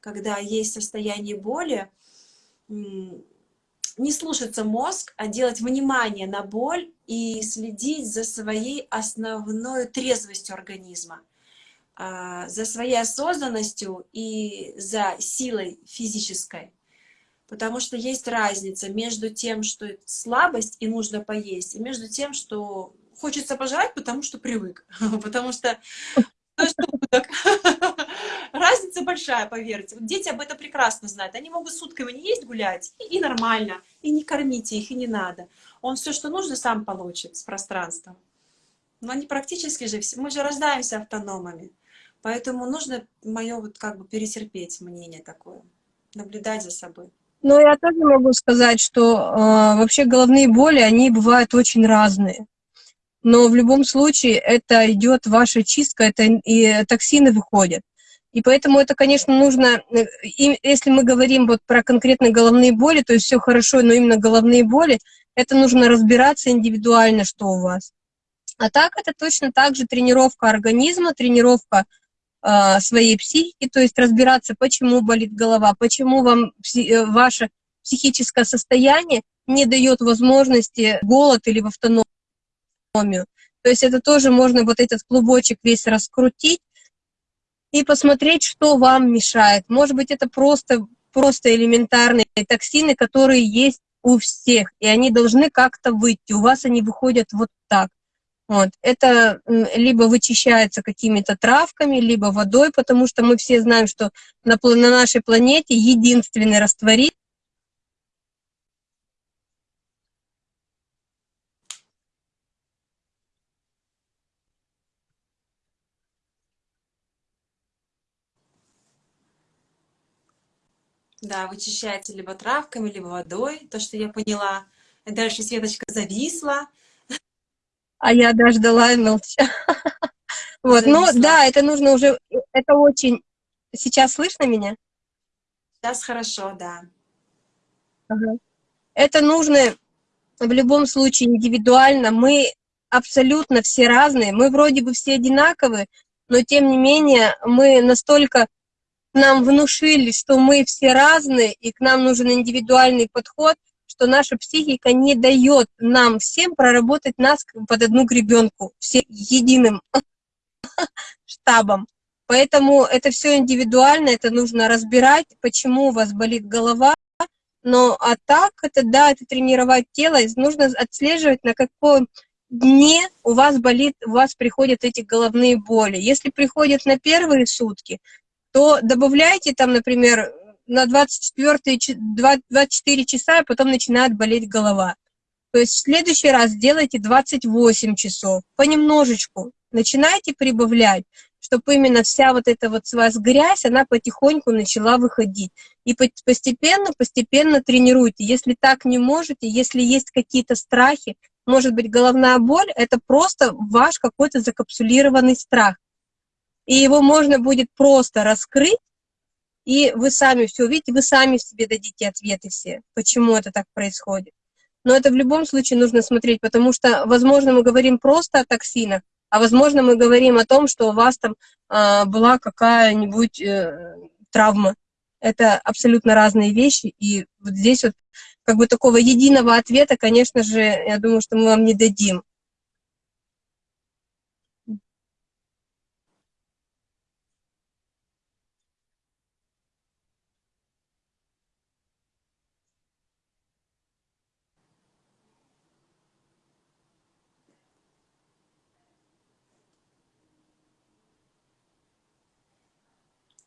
Когда есть состояние боли, не слушаться мозг, а делать внимание на боль и следить за своей основной трезвостью организма, а, за своей осознанностью и за силой физической. Потому что есть разница между тем, что слабость и нужно поесть, и между тем, что хочется пожрать, потому что привык. <laughs> Потому что <laughs> разница большая, поверьте. Дети об этом прекрасно знают. Они могут сутками не есть, гулять, и, и нормально. И не кормите их, и не надо. Он все, что нужно, сам получит с пространством. Но они практически же, мы же рождаемся автономами. Поэтому нужно мое вот как бы перетерпеть мнение такое, наблюдать за собой. Ну, я тоже могу сказать, что э, вообще головные боли, они бывают очень разные. Но в любом случае это идет ваша чистка, это и токсины выходят. И поэтому это, конечно, нужно, э, и если мы говорим вот про конкретно головные боли, то есть все хорошо, но именно головные боли, это нужно разбираться индивидуально, что у вас. А так это точно так же тренировка организма, тренировка своей психики, то есть разбираться, почему болит голова, почему вам э, ваше психическое состояние не дает возможности голод или в автономию. То есть это тоже можно вот этот клубочек весь раскрутить и посмотреть, что вам мешает. Может быть, это просто, просто элементарные токсины, которые есть у всех, и они должны как-то выйти. У вас они выходят вот так. Вот. Это либо вычищается какими-то травками, либо водой, потому что мы все знаем, что на, на нашей планете единственный растворитель Да, вычищается либо травками, либо водой, то, что я поняла. Дальше Светочка зависла. А я дождала и молчала. Вот, ну да, это нужно уже, это очень... Сейчас слышно меня? Сейчас хорошо, да. Ага. Это нужно в любом случае индивидуально. Мы абсолютно все разные. Мы вроде бы все одинаковые, но тем не менее мы настолько нам внушили, что мы все разные, и к нам нужен индивидуальный подход, что наша психика не дает нам всем проработать нас под одну гребенку, все единым <laughs> штабом. Поэтому это все индивидуально, это нужно разбирать, почему у вас болит голова. Но а так, это да, это тренировать тело, нужно отслеживать, на каком дне у вас болит, у вас приходят эти головные боли. Если приходят на первые сутки, то добавляйте там, например, на 24, 24 часа, и потом начинает болеть голова. То есть в следующий раз делайте 28 часов, понемножечку. Начинайте прибавлять, чтобы именно вся вот эта вот с вас грязь, она потихоньку начала выходить. И постепенно, постепенно тренируйте. Если так не можете, если есть какие-то страхи, может быть, головная боль, это просто ваш какой-то закапсулированный страх. И его можно будет просто раскрыть, и вы сами все увидите, вы сами себе дадите ответы все, почему это так происходит. Но это в любом случае нужно смотреть, потому что, возможно, мы говорим просто о токсинах, а возможно, мы говорим о том, что у вас там э, была какая-нибудь э, травма. Это абсолютно разные вещи, и вот здесь вот как бы такого единого ответа, конечно же, я думаю, что мы вам не дадим.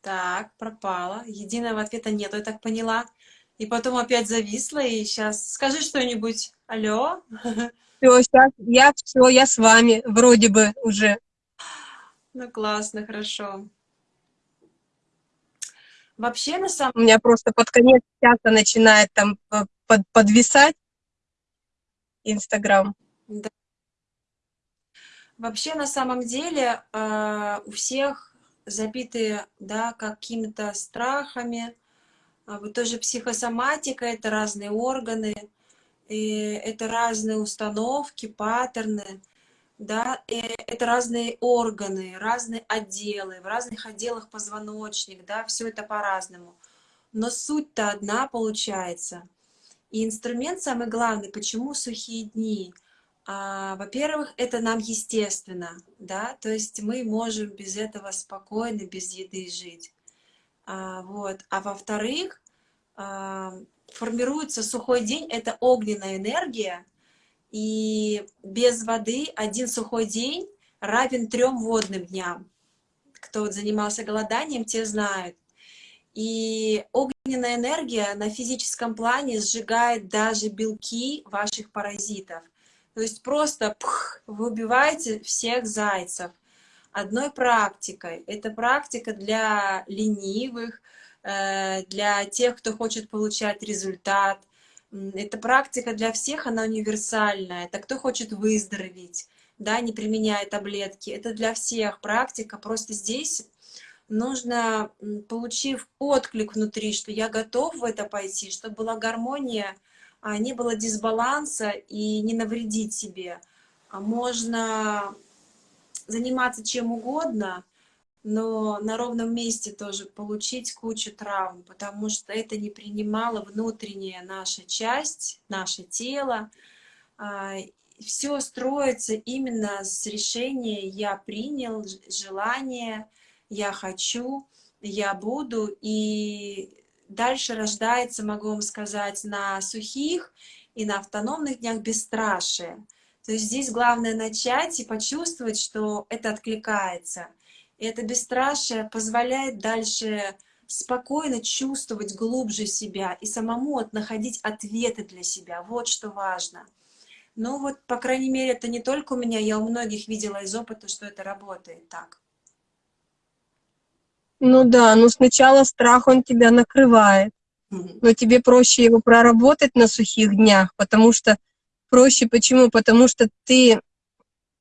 Так, пропала. Единого ответа нету, я так поняла. И потом опять зависла, и сейчас скажи что-нибудь. Алло? Все, сейчас я все, я с вами, вроде бы уже. Ну, классно, хорошо. Вообще, на самом... У меня просто под конец часа начинает там под, подвисать Инстаграм. Да. Вообще, на самом деле, э, у всех забитые да, какими-то страхами. А вот тоже психосоматика — это разные органы, и это разные установки, паттерны, да, и это разные органы, разные отделы, в разных отделах позвоночник, да, все это по-разному. Но суть-то одна получается. И инструмент самый главный, почему сухие дни — Во-первых, это нам естественно, да, то есть мы можем без этого спокойно, без еды жить. А, вот. а во-вторых, а, формируется сухой день, это огненная энергия, и без воды один сухой день равен трем водным дням. Кто вот занимался голоданием, те знают. И огненная энергия на физическом плане сжигает даже белки ваших паразитов. То есть просто пх, вы убиваете всех зайцев одной практикой. Это практика для ленивых, э, для тех, кто хочет получать результат. Это практика для всех, она универсальная. Это кто хочет выздороветь, да, не применяя таблетки. Это для всех практика. Просто здесь нужно, получив отклик внутри, что я готов в это пойти, чтобы была гармония не было дисбаланса и не навредить себе. А можно заниматься чем угодно, но на ровном месте тоже получить кучу травм, потому что это не принимала внутренняя наша часть, наше тело. А, Все строится именно с решения «я принял», желание «я хочу», «я буду», и дальше рождается, могу вам сказать, на сухих и на автономных днях бесстрашие. То есть здесь главное начать и почувствовать, что это откликается. И это бесстрашие позволяет дальше спокойно чувствовать глубже себя и самому находить ответы для себя. Вот что важно. Ну вот, по крайней мере, это не только у меня, я у многих видела из опыта, что это работает так. Ну да, но сначала страх, он тебя накрывает. Но тебе проще его проработать на сухих днях, потому что проще почему? Потому что ты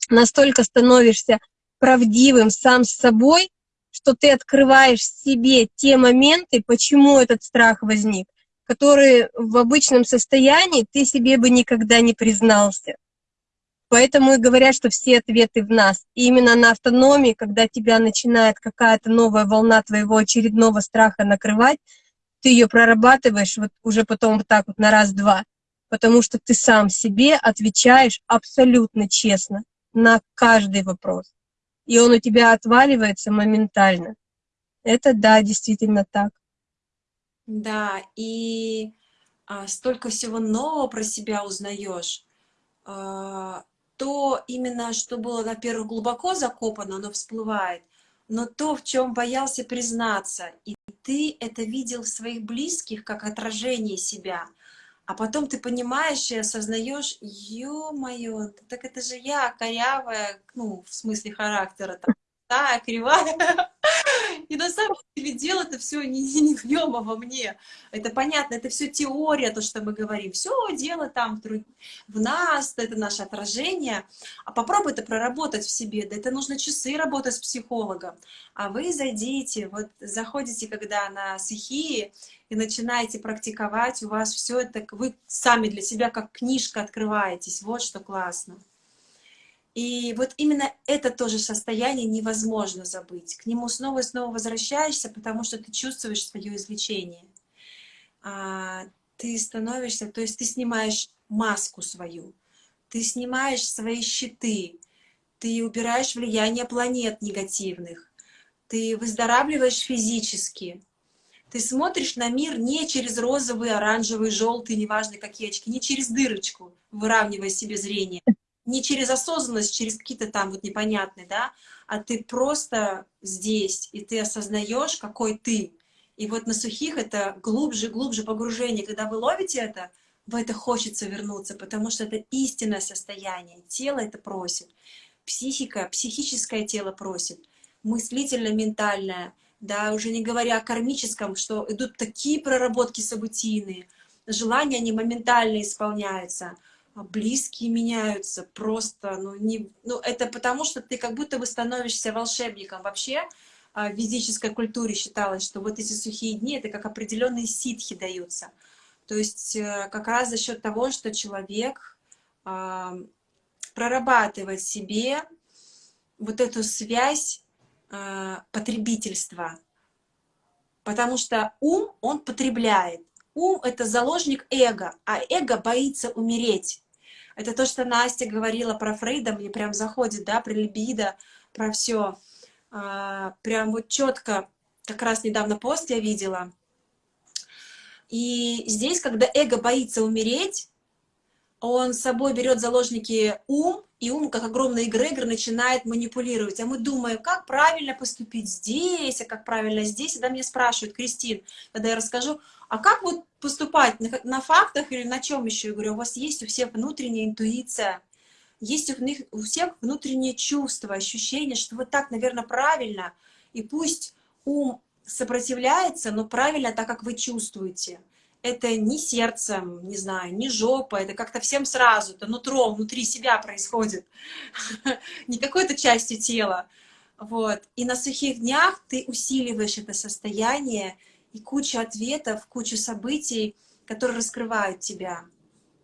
настолько становишься правдивым сам с собой, что ты открываешь себе те моменты, почему этот страх возник, которые в обычном состоянии ты себе бы никогда не признался. Поэтому и говорят, что все ответы в нас. И именно на автономии, когда тебя начинает какая-то новая волна твоего очередного страха накрывать, ты ее прорабатываешь вот уже потом вот так вот на раз-два, потому что ты сам себе отвечаешь абсолютно честно на каждый вопрос. И он у тебя отваливается моментально. Это да, действительно так. Да, и а, столько всего нового про себя узнаешь. А, то именно, что было, во-первых, глубоко закопано, оно всплывает, но то, в чем боялся признаться, и ты это видел в своих близких как отражение себя, А потом ты понимаешь и осознаешь, ё-моё, так это же я, корявая, ну, в смысле характера, там, да, кривая. <laughs> И на самом деле дело-то все не, не в нем, а во мне. Это понятно, это все теория, то, что мы говорим. Все дело там в нас, это наше отражение. А попробуй это проработать в себе. Да это нужно часы работать с психологом. А вы зайдите, вот заходите, когда на сухие, и начинаете практиковать, у вас все это, вы сами для себя как книжка открываетесь. Вот что классно. И вот именно это тоже состояние невозможно забыть. К нему снова и снова возвращаешься, потому что ты чувствуешь свое излечение. А, ты становишься, то есть ты снимаешь маску свою, ты снимаешь свои щиты, ты убираешь влияние планет негативных, ты выздоравливаешь физически, ты смотришь на мир не через розовый, оранжевый, желтый, неважно какие очки, не через дырочку, выравнивая себе зрение, не через осознанность, через какие-то там вот непонятные, да, а ты просто здесь, и ты осознаешь, какой ты. И вот на сухих это глубже, глубже погружение. Когда вы ловите это, в это хочется вернуться, потому что это истинное состояние. Тело это просит. Психика, психическое тело просит. Мыслительно-ментальное, да, уже не говоря о кармическом, что идут такие проработки событийные, желания, они моментально исполняются – близкие меняются просто, ну, не, ну, это потому, что ты как будто бы становишься волшебником. Вообще а, в физической культуре считалось, что вот эти сухие дни, это как определенные ситхи даются. То есть э, как раз за счет того, что человек а, прорабатывает себе вот эту связь потребительства. Потому что ум, он потребляет. Ум — это заложник эго, а эго боится умереть. Это то, что Настя говорила про Фрейда, мне прям заходит, да, про либидо, про все. А, прям вот четко, как раз недавно пост я видела. И здесь, когда эго боится умереть, он с собой берет заложники ум, и ум, как огромный эгрегор, начинает манипулировать. А мы думаем, как правильно поступить здесь, а как правильно здесь. И да, меня спрашивают, Кристин, когда я расскажу, а как вот поступать, на, на фактах или на чем еще? Я говорю, у вас есть у всех внутренняя интуиция, есть у, них, у всех внутреннее чувство, ощущение, что вот так, наверное, правильно. И пусть ум сопротивляется, но правильно так, как вы чувствуете это не сердцем, не знаю, не жопа, это как-то всем сразу, это нутро, внутри себя происходит, <laughs> не какой-то частью тела. Вот. И на сухих днях ты усиливаешь это состояние, и куча ответов, куча событий, которые раскрывают тебя.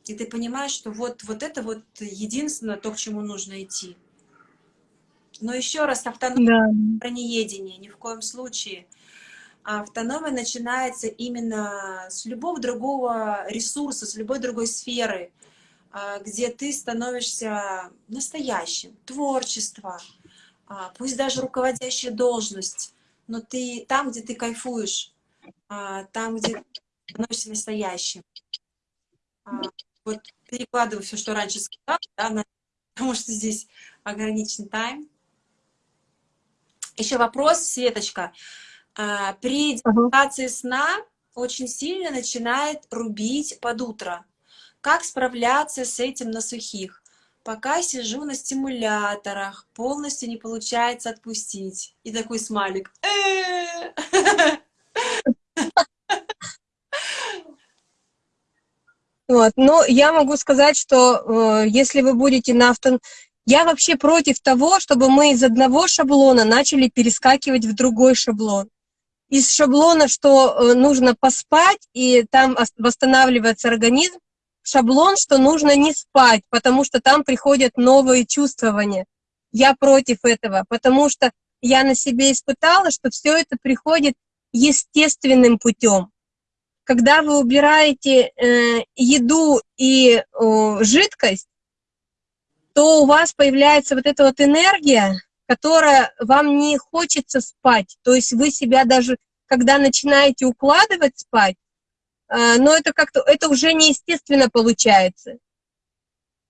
И ты понимаешь, что вот, вот это вот единственное то, к чему нужно идти. Но еще раз, автономия да. про неедение, ни в коем случае – автономия начинается именно с любого другого ресурса, с любой другой сферы, а, где ты становишься настоящим, творчество, а, пусть даже руководящая должность, но ты там, где ты кайфуешь, а, там, где ты становишься настоящим. Вот перекладываю все, что раньше сказала, да, <laughs> потому что здесь ограничен тайм. Еще вопрос, Светочка. А, при депривации сна очень сильно начинает рубить под утро. Как справляться с этим на сухих? Пока сижу на стимуляторах, полностью не получается отпустить. И такой смайлик. <laughs> Вот. Но я могу сказать, что э, если вы будете на авто... Я вообще против того, чтобы мы из одного шаблона начали перескакивать в другой шаблон из шаблона, что э, нужно поспать, и там восстанавливается организм, шаблон, что нужно не спать, потому что там приходят новые чувствования. Я против этого, потому что я на себе испытала, что все это приходит естественным путем. Когда вы убираете э, еду и э, жидкость, то у вас появляется вот эта вот энергия, которая вам не хочется спать. То есть вы себя даже, когда начинаете укладывать спать, э, но это как-то, это уже неестественно получается.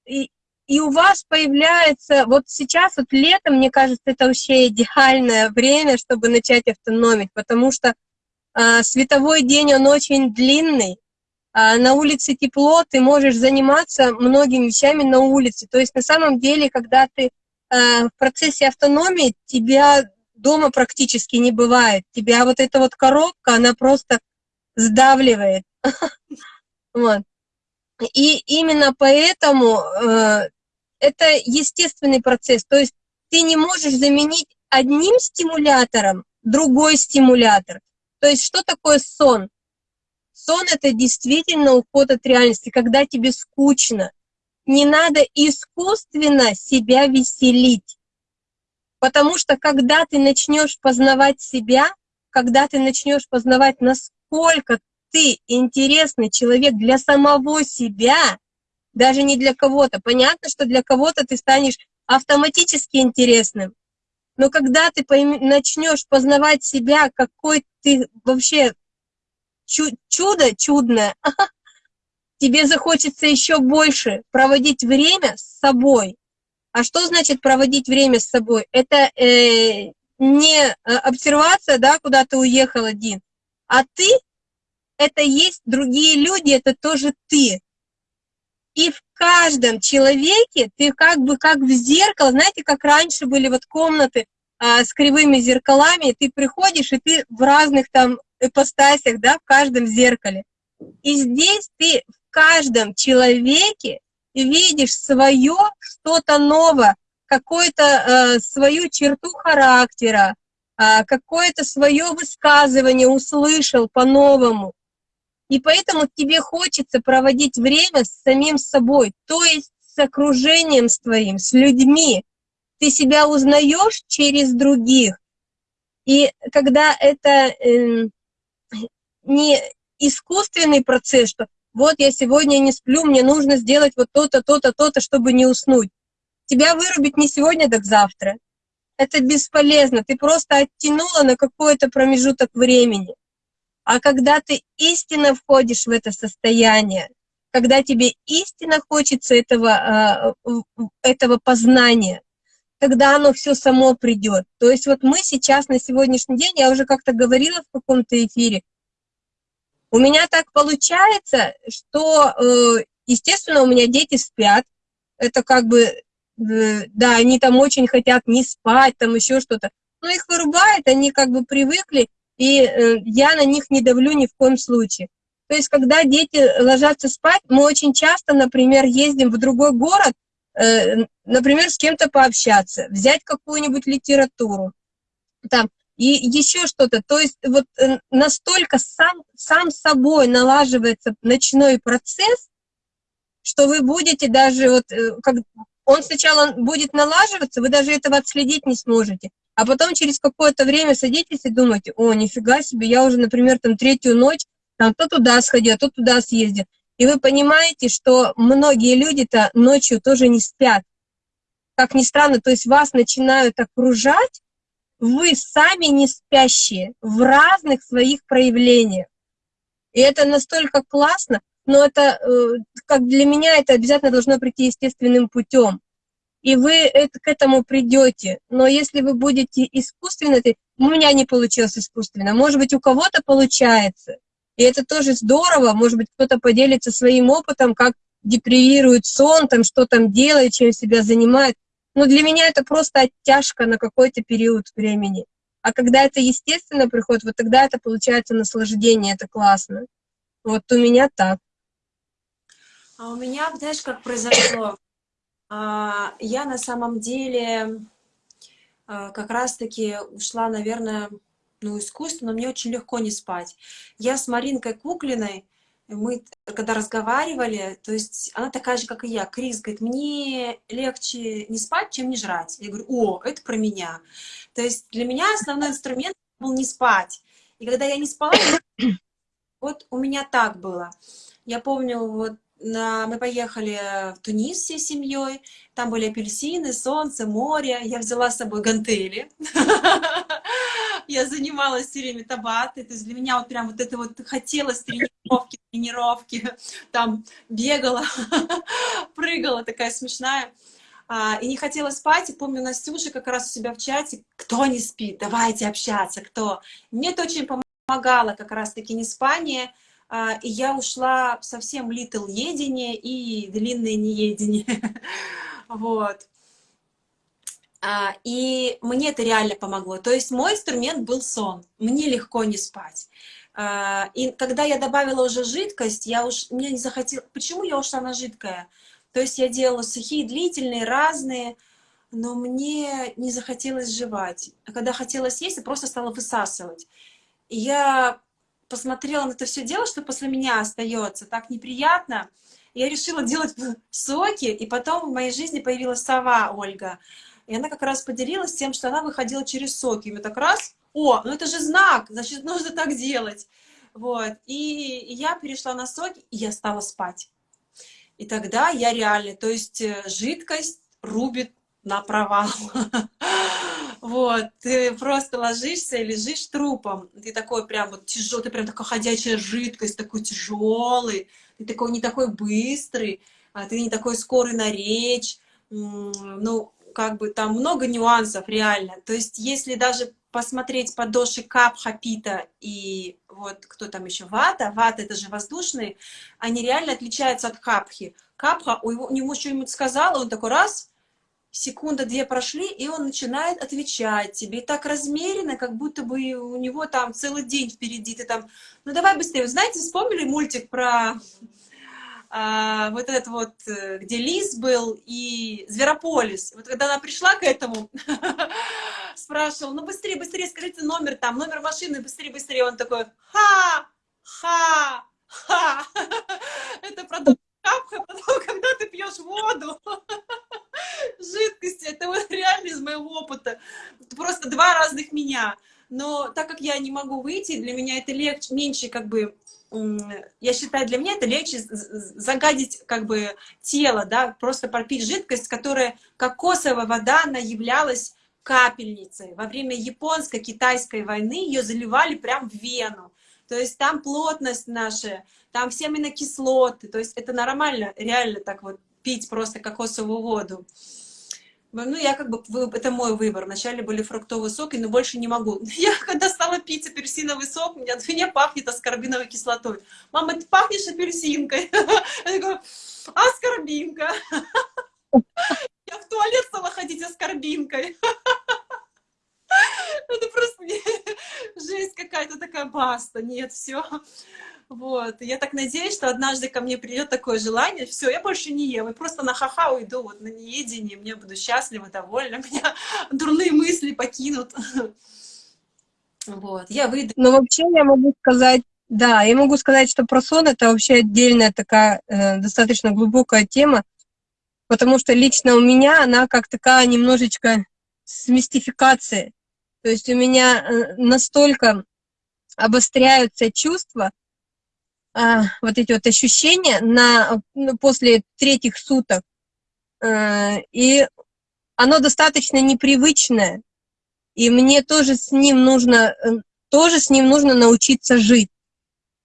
И, и у вас появляется, вот сейчас, вот летом, мне кажется, это вообще идеальное время, чтобы начать автономить, потому что э, световой день, он очень длинный, а, на улице тепло, ты можешь заниматься многими вещами на улице. То есть на самом деле, когда ты в процессе автономии, тебя дома практически не бывает. Тебя вот эта вот коробка, она просто сдавливает. <laughs> Вот. И именно поэтому э, это естественный процесс. То есть ты не можешь заменить одним стимулятором другой стимулятор. То есть что такое сон? Сон — это действительно уход от реальности, когда тебе скучно. Не надо искусственно себя веселить. Потому что когда ты начнешь познавать себя, когда ты начнешь познавать, насколько ты интересный человек для самого себя, даже не для кого-то. Понятно, что для кого-то ты станешь автоматически интересным. Но когда ты начнешь познавать себя, какой ты вообще чу чудо чудное, <laughs> тебе захочется еще больше проводить время с собой. А что значит проводить время с собой? Это э, не э, обсервация, да, куда ты уехал один, а ты — это есть другие люди, это тоже ты. И в каждом человеке ты как бы как в зеркало, знаете, как раньше были вот комнаты а, с кривыми зеркалами, ты приходишь, и ты в разных там ипостасях, да, в каждом зеркале. И здесь ты каждом человеке видишь свое что-то новое, какую-то э, свою черту характера, э, какое-то свое высказывание услышал по-новому. И поэтому тебе хочется проводить время с самим собой, то есть с окружением с твоим, с людьми. Ты себя узнаешь через других. И когда это э, не искусственный процесс, что вот я сегодня не сплю, мне нужно сделать вот то-то, то-то, то-то, чтобы не уснуть. Тебя вырубить не сегодня, так завтра. Это бесполезно, ты просто оттянула на какой-то промежуток времени. А когда ты истинно входишь в это состояние, когда тебе истинно хочется этого, а, этого познания, тогда оно все само придет. То есть вот мы сейчас на сегодняшний день, я уже как-то говорила в каком-то эфире, у меня так получается, что, э, естественно, у меня дети спят, это как бы, э, да, они там очень хотят не спать, там еще что-то, но их вырубает, они как бы привыкли, и э, я на них не давлю ни в коем случае. То есть, когда дети ложатся спать, мы очень часто, например, ездим в другой город, например, с кем-то пообщаться, взять какую-нибудь литературу, там, и еще что-то. То есть вот э, настолько сам, сам собой налаживается ночной процесс, что вы будете даже, вот, как он сначала будет налаживаться, вы даже этого отследить не сможете а потом через какое-то время садитесь и думаете, о, нифига себе, я уже, например, там третью ночь, там то туда сходил, то туда съездил. И вы понимаете, что многие люди-то ночью тоже не спят. Как ни странно, то есть вас начинают окружать, вы сами не спящие в разных своих проявлениях. И это настолько классно, но это, э, как для меня, это обязательно должно прийти естественным путем и вы к этому придете. Но если вы будете искусственно, у меня не получилось искусственно, может быть, у кого-то получается. И это тоже здорово, может быть, кто-то поделится своим опытом, как депривирует сон, там, что там делает, чем себя занимает. Но для меня это просто оттяжка на какой-то период времени. А когда это естественно приходит, вот тогда это получается наслаждение, это классно. Вот у меня так. А у меня, знаешь, как произошло? А, я на самом деле а, как раз-таки ушла, наверное, ну, искусственно, мне очень легко не спать. Я с Маринкой Куклиной, мы когда разговаривали, то есть она такая же, как и я. Крис говорит, мне легче не спать, чем не жрать. Я говорю, о, это про меня. То есть для меня основной инструмент был не спать. И когда я не спала, <coughs> вот у меня так было. Я помню, вот на, мы поехали в Тунис всей семьей, там были апельсины, солнце, море, я взяла с собой гантели, <laughs> я занималась все время табатой, то есть для меня вот прям вот это вот хотелось тренировки, тренировки, там бегала, <laughs> прыгала, такая смешная. А, и не хотела спать, и помню, Настюша как раз у себя в чате, кто не спит, давайте общаться, кто. Мне это очень помогало как раз-таки не спание, а, и я ушла совсем little едение и длинное неедение. <laughs> Вот. А, и мне это реально помогло. То есть мой инструмент был сон. Мне легко не спать. А, и когда я добавила уже жидкость, я уж, мне не захотела... Почему я ушла на жидкое? То есть я делала сухие, длительные, разные, но мне не захотелось жевать. А когда хотелось есть, я просто стала высасывать. И я посмотрела на это все дело, что после меня остается, так неприятно. Я решила делать <laughs> соки, и потом в моей жизни появилась сова Ольга. И она как раз поделилась тем, что она выходила через соки. И мы так раз, о, ну это же знак, значит, нужно так делать. Вот. И, и я перешла на соки, и я стала спать. И тогда я реально, то есть э, жидкость рубит на провал. <laughs> Вот, ты просто ложишься и лежишь трупом. Ты такой прям вот тяжелый, ты прям такая ходячая жидкость, такой тяжелый, ты такой не такой быстрый, а ты не такой скорый на речь. Ну, как бы там много нюансов реально. То есть, если даже посмотреть по доши капха, пита и вот кто там еще, вата, вата это же воздушные, они реально отличаются от капхи. Капха, у него что-нибудь сказала, он такой раз, секунда-две прошли, и он начинает отвечать тебе. И так размеренно, как будто бы у него там целый день впереди. Ты там, ну давай быстрее. Вы знаете, вспомнили мультик про а, вот этот вот, э, где Лис был и Зверополис. Вот когда она пришла к этому, <laughs> спрашивал, ну быстрее, быстрее, скажите номер там, номер машины, быстрее, быстрее. Он такой, ха, ха, ха. <laughs> Это продукт капха, потом, <laughs> когда ты пьешь воду, жидкости, это вот реально из моего опыта. Просто два разных меня. Но так как я не могу выйти, для меня это легче, меньше как бы я считаю, для меня это легче загадить как бы тело, да, просто пропить жидкость, которая кокосовая вода, она являлась капельницей. Во время японско-китайской войны ее заливали прям в вену. То есть там плотность наша, там все аминокислоты, то есть это нормально, реально так вот пить просто кокосовую воду. Ну, я как бы, это мой выбор. Вначале были фруктовые соки, но больше не могу. <laughs> Я когда стала пить апельсиновый сок, меня, <laughs> меня пахнет аскорбиновой кислотой. Мама, ты пахнешь апельсинкой. <laughs> Я говорю, аскорбинка. Я в туалет стала ходить аскорбинкой. Это просто жесть какая-то такая баста. Нет, все. Вот. Я так надеюсь, что однажды ко мне придет такое желание, все, я больше не ем, и просто на ха-ха уйду вот на неедение, мне буду счастлива, довольна, <laughs> меня дурные мысли покинут. Вот, я выйду. Ну, вообще я могу сказать, да, я могу сказать, что про сон это вообще отдельная такая э, достаточно глубокая тема, потому что лично у меня она как такая немножечко с мистификацией. То есть у меня э, настолько обостряются чувства, а, вот эти вот ощущения на, ну, после третьих суток. А, и оно достаточно непривычное. И мне тоже с ним нужно, э, тоже с ним нужно научиться жить.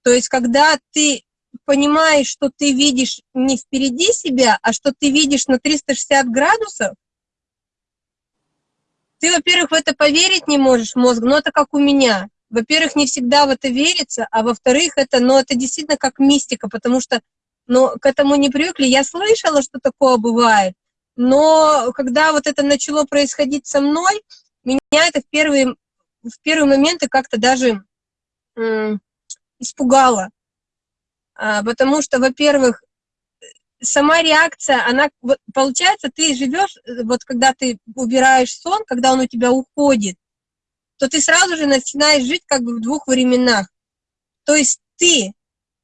То есть, когда ты понимаешь, что ты видишь не впереди себя, а что ты видишь на 360 градусов, ты, во-первых, в это поверить не можешь, мозг, но это как у меня во-первых, не всегда в это верится, а во-вторых, это, ну, это действительно как мистика, потому что, ну, к этому не привыкли. Я слышала, что такое бывает, но когда вот это начало происходить со мной, меня это в первые, в первые моменты как-то даже испугало. А, потому что, во-первых, сама реакция, она, получается, ты живешь, вот когда ты убираешь сон, когда он у тебя уходит, то ты сразу же начинаешь жить как бы в двух временах. То есть ты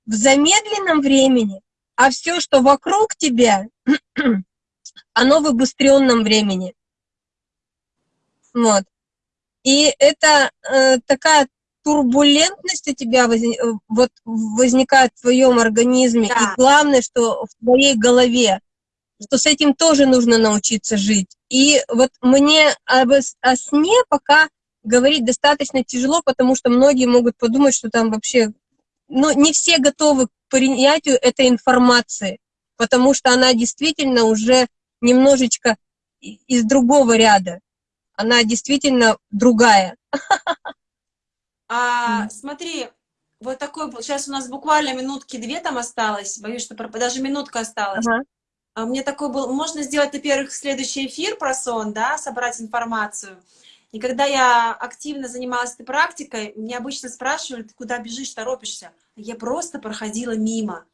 в замедленном времени, а все, что вокруг тебя, <clears throat> оно в обостренном времени. Вот. И это э, такая турбулентность у тебя воз, вот, возникает в твоем организме. Да. И главное, что в твоей голове, что с этим тоже нужно научиться жить. И вот мне об, о сне пока говорить достаточно тяжело, потому что многие могут подумать, что там вообще... Ну, не все готовы к принятию этой информации, потому что она действительно уже немножечко из другого ряда. Она действительно другая. А, смотри, Вот такой, сейчас у нас буквально минутки две там осталось, боюсь, что даже минутка осталась. Ага. А мне такой был, можно сделать, во-первых, следующий эфир про сон, да, собрать информацию. И когда я активно занималась этой практикой, меня обычно спрашивали, ты куда бежишь, торопишься? Я просто проходила мимо.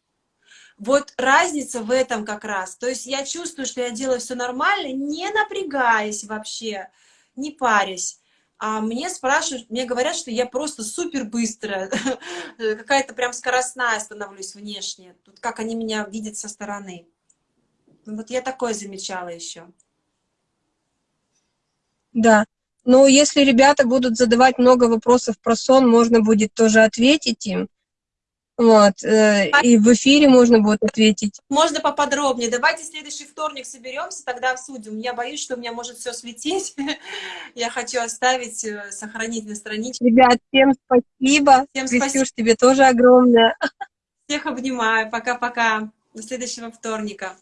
Вот разница в этом как раз. То есть я чувствую, что я делаю все нормально, не напрягаясь вообще, не парясь. А мне спрашивают, мне говорят, что я просто супер быстрая, <laughs> какая-то прям скоростная становлюсь внешне. Тут как они меня видят со стороны. Вот я такое замечала еще. Да. Ну, если ребята будут задавать много вопросов про сон, можно будет тоже ответить им. Вот, э, и в эфире можно будет ответить. Можно поподробнее. Давайте следующий вторник соберемся, тогда обсудим. Я боюсь, что у меня может все светить. <laughs> Я хочу оставить, э, сохранить на страничке. Ребят, всем спасибо. Всем спасибо. тебе тоже огромное. Всех обнимаю. Пока-пока. До следующего вторника.